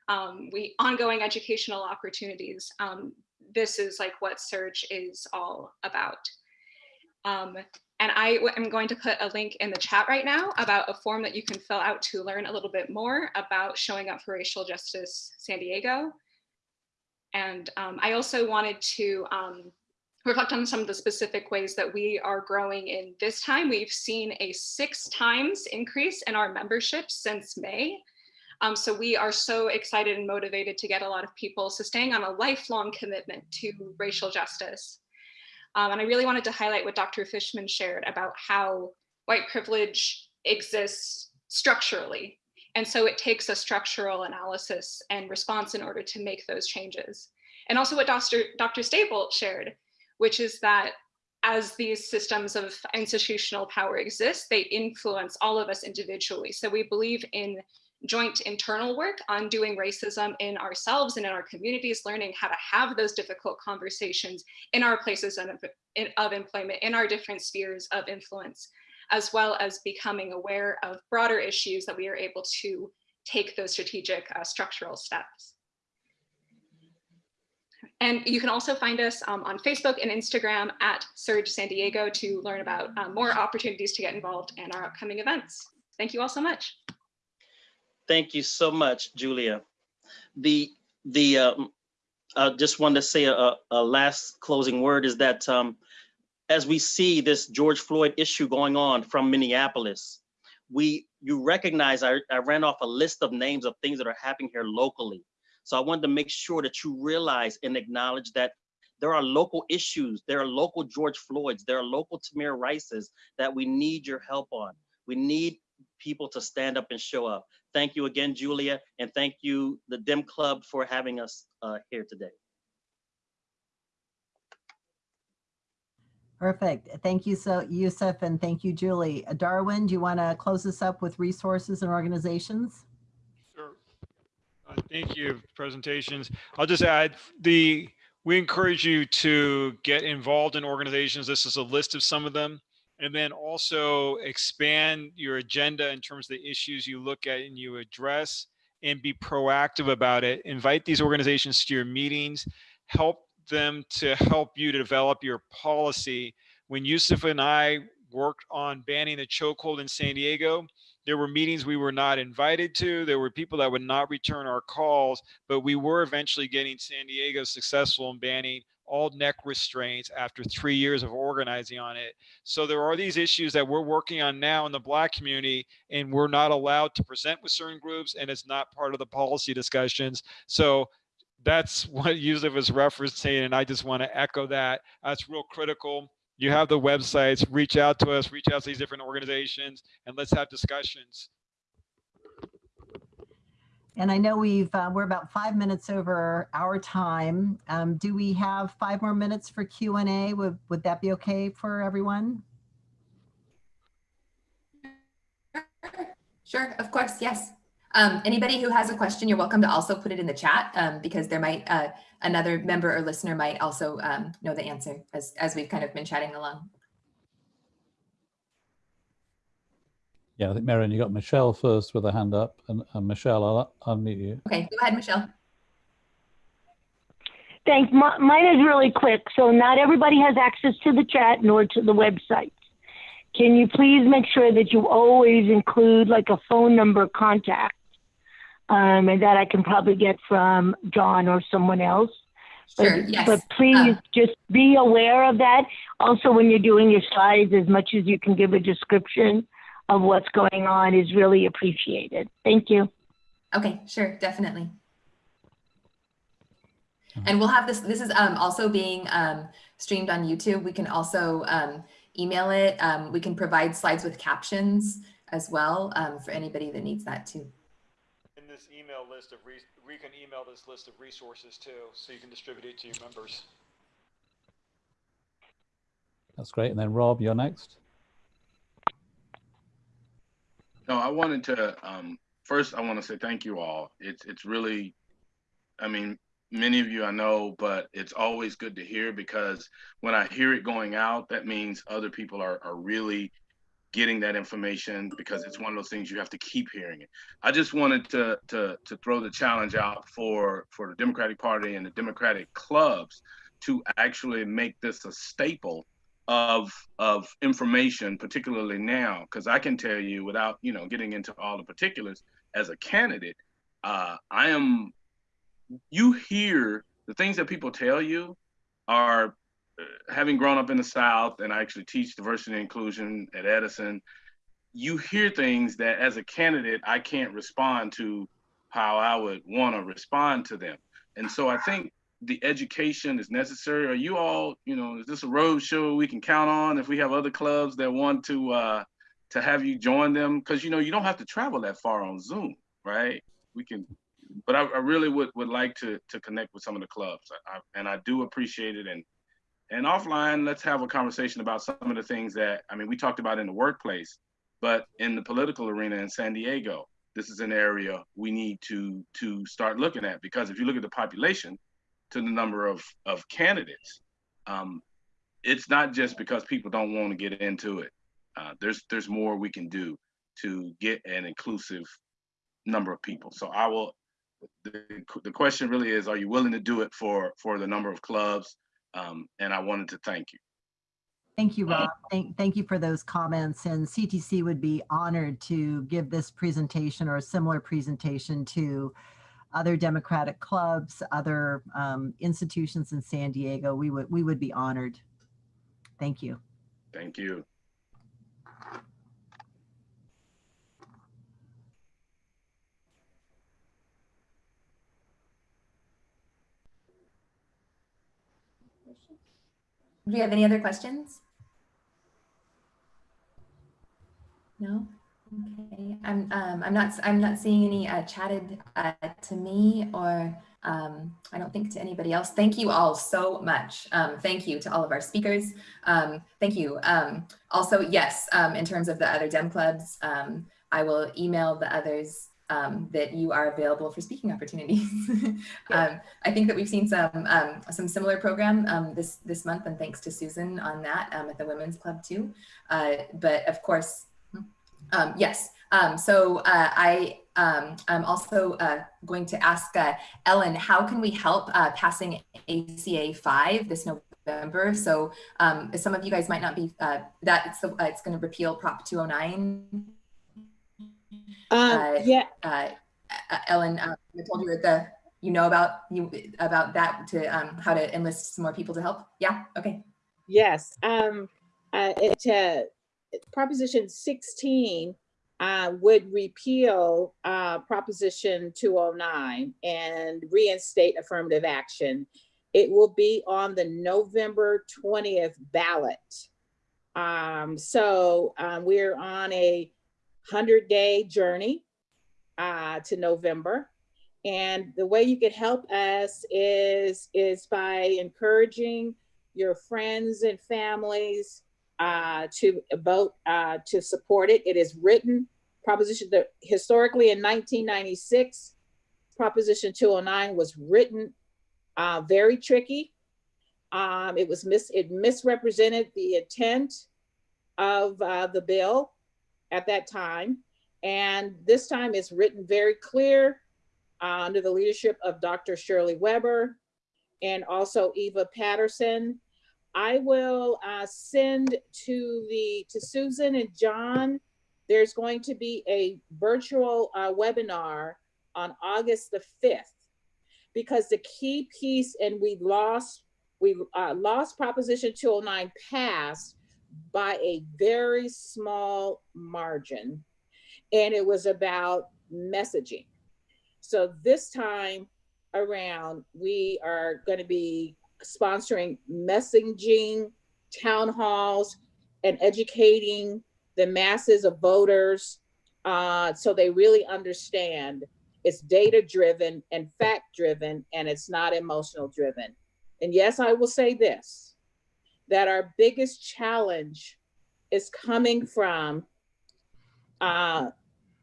um, we ongoing educational opportunities. Um, this is like what SURJ is all about. Um, and I am going to put a link in the chat right now about a form that you can fill out to learn a little bit more about showing up for racial justice San Diego. And um, I also wanted to um, reflect on some of the specific ways that we are growing in this time. We've seen a six times increase in our membership since May. Um, so we are so excited and motivated to get a lot of people sustaining on a lifelong commitment to racial justice. Um, and I really wanted to highlight what Dr. Fishman shared about how white privilege exists structurally and so it takes a structural analysis and response in order to make those changes. And also what Dr. Dr. Stable shared, which is that as these systems of institutional power exist, they influence all of us individually. So we believe in joint internal work on doing racism in ourselves and in our communities, learning how to have those difficult conversations in our places of, of employment, in our different spheres of influence, as well as becoming aware of broader issues that we are able to take those strategic uh, structural steps. And you can also find us um, on Facebook and Instagram at SURJ San Diego to learn about um, more opportunities to get involved in our upcoming events. Thank you all so much. Thank you so much, Julia. The the um, I just wanted to say a, a last closing word is that um, as we see this George Floyd issue going on from Minneapolis, we you recognize I, I ran off a list of names of things that are happening here locally. So I wanted to make sure that you realize and acknowledge that there are local issues, there are local George Floyds, there are local Tamir Rices that we need your help on. We need people to stand up and show up. Thank you again, Julia, and thank you, the DEM Club, for having us uh, here today. Perfect. Thank you, so Yusuf, and thank you, Julie. Darwin, do you want to close this up with resources and organizations? Sure. Uh, thank you, presentations. I'll just add the, we encourage you to get involved in organizations. This is a list of some of them. And then also expand your agenda in terms of the issues you look at and you address and be proactive about it. Invite these organizations to your meetings, help them to help you to develop your policy. When Yusuf and I worked on banning the chokehold in San Diego, there were meetings we were not invited to. There were people that would not return our calls, but we were eventually getting San Diego successful in banning all neck restraints after three years of organizing on it. So there are these issues that we're working on now in the black community and we're not allowed to present with certain groups and it's not part of the policy discussions. So that's <laughs> what Yusuf is referencing, and I just want to echo that. That's real critical. You have the websites, reach out to us, reach out to these different organizations, and let's have discussions. And I know we've uh, we're about five minutes over our time. Um, do we have five more minutes for Q and A? Would would that be okay for everyone? Sure, of course, yes. Um, anybody who has a question, you're welcome to also put it in the chat um, because there might uh, another member or listener might also um, know the answer as, as we've kind of been chatting along. Yeah, I think Marion, you got Michelle first with a hand up, and, and Michelle, I'll unmute you. Okay, go ahead, Michelle. Thanks. M- mine is really quick. So not everybody has access to the chat nor to the website. Can you please make sure that you always include like a phone number contact, um, and that I can probably get from John or someone else. Sure. But, yes. but please Uh, just be aware of that. Also, when you're doing your slides, as much as you can give a description of what's going on is really appreciated. Thank you. Okay, sure, definitely. And we'll have this, this is um, also being um, streamed on YouTube. We can also um, email it. Um, we can provide slides with captions as well um, for anybody that needs that too. In this email list of, re- we can email this list of resources too, so you can distribute it to your members. That's great. And then Rob, you're next. No, I wanted to um, first. I want to say thank you all. It's it's really, I mean, many of you I know, but it's always good to hear because when I hear it going out, that means other people are are really getting that information because it's one of those things you have to keep hearing it. I just wanted to to to throw the challenge out for for the Democratic Party and the Democratic clubs to actually make this a staple of of information, particularly now, because I can tell you without you know getting into all the particulars, as a candidate, uh, I am. You hear the things that people tell you are having grown up in the South, and I actually teach diversity and inclusion at Edison. You hear things that, as a candidate, I can't respond to how I would want to respond to them, and so I think the education is necessary? Are you all, you know, is this a road show we can count on if we have other clubs that want to uh, to have you join them? Because you know you don't have to travel that far on Zoom, right? We can, but I, I really would would like to to connect with some of the clubs, I, I, and I do appreciate it. And and offline, let's have a conversation about some of the things that I mean we talked about in the workplace, but in the political arena in San Diego, this is an area we need to to start looking at because if you look at the population to the number of of candidates. Um, it's not just because people don't want to get into it. Uh, there's there's more we can do to get an inclusive number of people. So I will. The, the question really is, are you willing to do it for for the number of clubs? Um, and I wanted to thank you. Thank you, Rob. Thank, thank you for those comments. And CTC would be honored to give this presentation or a similar presentation to other Democratic clubs, other um, institutions in San Diego, we would we would be honored. Thank you. Thank you. Do you have any other questions? No? Okay, I'm um, I'm not I'm not seeing any uh, chatted uh, to me or um, I don't think to anybody else. Thank you all so much. Um, thank you to all of our speakers. Um, thank you. Um, also, yes, um, in terms of the other Dem clubs, I will email the others um, that you are available for speaking opportunities. <laughs> um, I think that we've seen some um, some similar program um, this this month, and thanks to Susan on that um, at the Women's Club too. Uh, but of course, um, yes. Um, so uh, I um, I'm also uh, going to ask uh, Ellen, how can we help uh, passing ACA 5 this November? So um, some of you guys might not be, uh, that it's, the, uh, it's going to repeal Prop 209. Um, yeah. Uh, Ellen, I told you that the, you know about you about that to um, how to enlist some more people to help. Yeah. Okay. Yes. Um, uh, it, uh, Proposition 16 uh, would repeal uh, Proposition 209 and reinstate affirmative action. It will be on the November 20th ballot. Um, so um, we're on a 100 day journey uh, to November. And the way you could help us is, is by encouraging your friends and families uh, to vote uh, to support it. It is written Proposition, that historically in 1996, Proposition 209 was written uh, very tricky. Um, it was mis, it misrepresented the intent of uh, the bill at that time. And this time it's written very clear uh, under the leadership of Dr. Shirley Weber and also Eva Paterson. I will uh, send to the to Susan and John. There's going to be a virtual uh, webinar on August the 5th because the key piece and we lost we uh, lost Proposition 209 passed by a very small margin, and it was about messaging. So this time around, we are going to be sponsoring messaging town halls and educating the masses of voters uh, so they really understand it's data driven and fact driven and it's not emotional driven. And yes, I will say this, that our biggest challenge is coming from uh,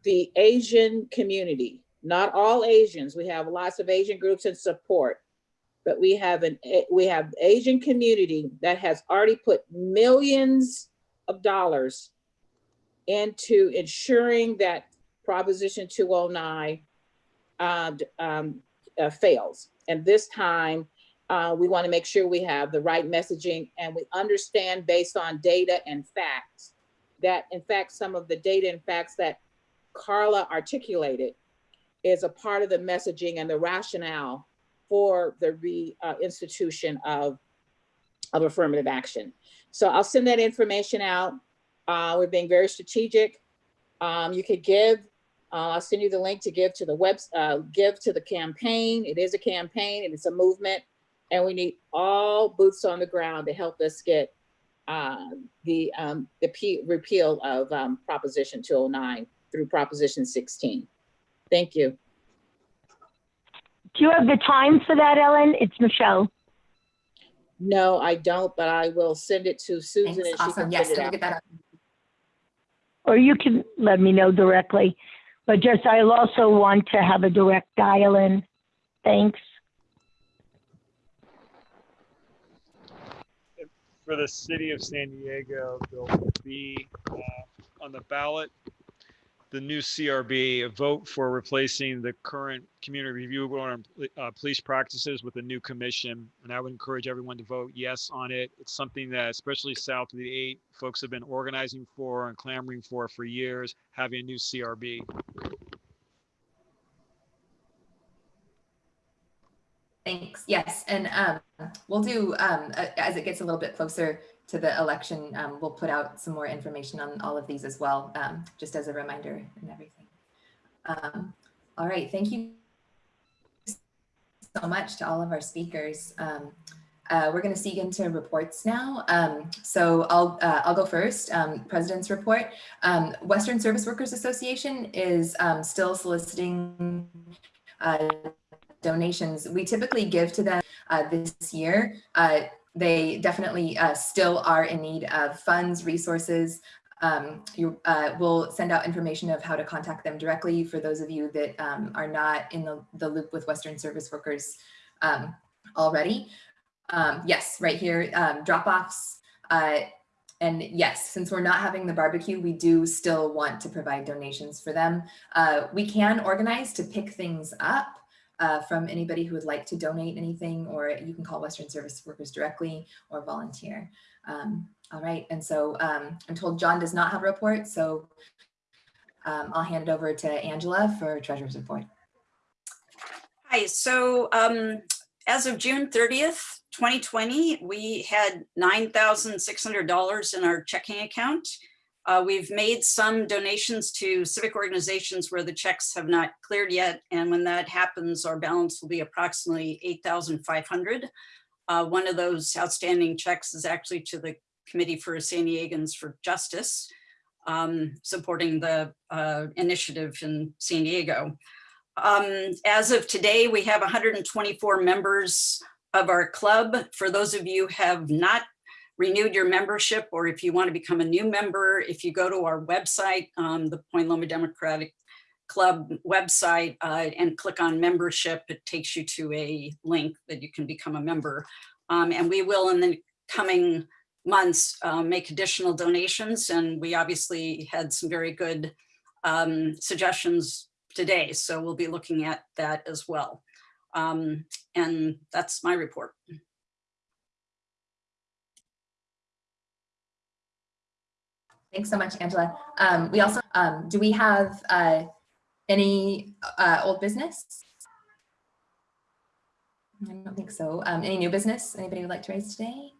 the Asian community. Not all Asians, we have lots of Asian groups in support, but we have an we have Asian community that has already put millions of dollars into ensuring that Proposition 209 uh, um, uh, fails. And this time, uh, we want to make sure we have the right messaging and we understand based on data and facts that in fact, some of the data and facts that Carla articulated is a part of the messaging and the rationale for the reinstitution uh, of, of affirmative action. So I'll send that information out. Uh, we're being very strategic. Um, you could give, uh, I'll send you the link to give to the web, uh, give to the campaign. It is a campaign and it's a movement and we need all boots on the ground to help us get uh, the um, the P repeal of um, Proposition 209 through Proposition 16. Thank you. Do you have the time for that, Ellen? It's Michelle. No, I don't, but I will send it to Susan Thanks. and she Awesome. can Yes, put it we'll get that up. Or you can let me know directly. But just, I'll also want to have a direct dial in. Thanks. For the city of San Diego, there'll be uh, on the ballot the new CRB, a vote for replacing the current community review board on uh, police practices with a new commission. And I would encourage everyone to vote yes on it. It's something that, especially south of the eight, folks have been organizing for and clamoring for for years, having a new CRB. Thanks. Yes, and um, we'll do, um, as it gets a little bit closer to the election, um, we'll put out some more information on all of these as well, um, just as a reminder and everything. Um, All right, thank you so much to all of our speakers. Um, uh, We're going to see into reports now. Um, So I'll, uh, I'll go first. Um, President's report. Um, Western Service Workers Association is still soliciting uh, donations. We typically give to them uh, this year. Uh, they definitely uh, still are in need of funds, resources. Um, you, uh, we'll send out information of how to contact them directly for those of you that um, are not in the, the loop with Western Service Workers um, already. Um, yes, right here, um, drop-offs. Uh, and yes, since we're not having the barbecue, we do still want to provide donations for them. Uh, we can organize to pick things up uh, from anybody who would like to donate anything, or you can call Western Service Workers directly or volunteer. Um, all right, and so um, I'm told John does not have a report, so um, I'll hand it over to Angela for Treasurer's Report. Hi, so um, as of June 30th, 2020, we had $9,600 in our checking account. Uh, we've made some donations to civic organizations where the checks have not cleared yet. And when that happens, our balance will be approximately 8,500. Uh, one of those outstanding checks is actually to the Committee for San Diegans for Justice, um, supporting the uh, initiative in San Diego. Um, as of today, we have 124 members of our club. For those of you have not renewed your membership or if you want to become a new member, if you go to our website, um, the Point Loma Democratic Club website uh, and click on membership, it takes you to a link that you can become a member. Um, and we will in the coming months uh, make additional donations. And we obviously had some very good um, suggestions today. So we'll be looking at that as well. Um, and that's my report. Thanks so much, Angela. Um, we also, um, do we have uh, any uh, old business? I don't think so. Um, any new business anybody would like to raise today?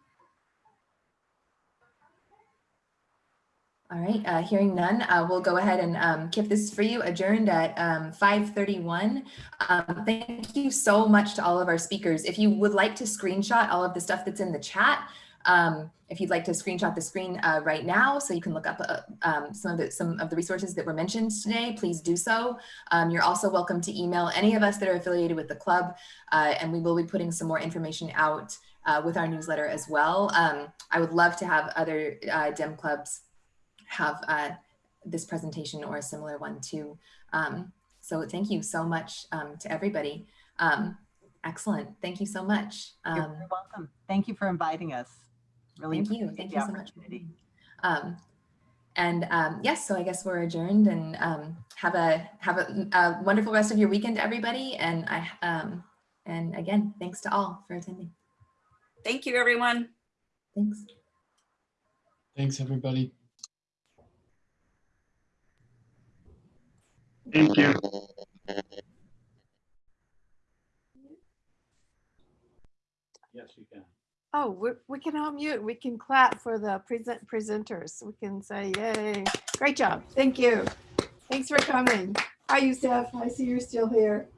All right, uh, hearing none, uh, we'll go ahead and um, keep this for you adjourned at um, 5.31. Um, thank you so much to all of our speakers. If you would like to screenshot all of the stuff that's in the chat, um, if you'd like to screenshot the screen uh, right now so you can look up uh, um, some of the some of the resources that were mentioned today, please do so. Um, you're also welcome to email any of us that are affiliated with the club uh, and we will be putting some more information out uh, with our newsletter as well. Um, I would love to have other uh, DEM clubs have uh, this presentation or a similar one too. Um, so thank you so much um, to everybody. Um, excellent. Thank you so much. You're Um, welcome. Thank you for inviting us. Really Thank you. Thank you so much. Um, and um, yes, so I guess we're adjourned and um, have a have a, a wonderful rest of your weekend, everybody. And I um, and again, thanks to all for attending. Thank you, everyone. Thanks. Thanks, everybody. Thank you. Yes, you can. Oh, we, we can unmute. We can clap for the present presenters. We can say, yay. Great job. Thank you. Thanks for coming. Hi, Youssef. I see you're still here.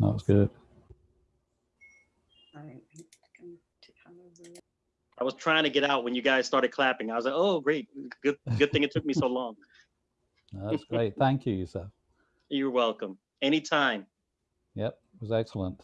That was good. I was trying to get out when you guys started clapping. I was like, oh, great. Good, good thing it took me so <laughs> long. That's great. Thank you, Yusuf. You're welcome. Anytime. Yep, it was excellent.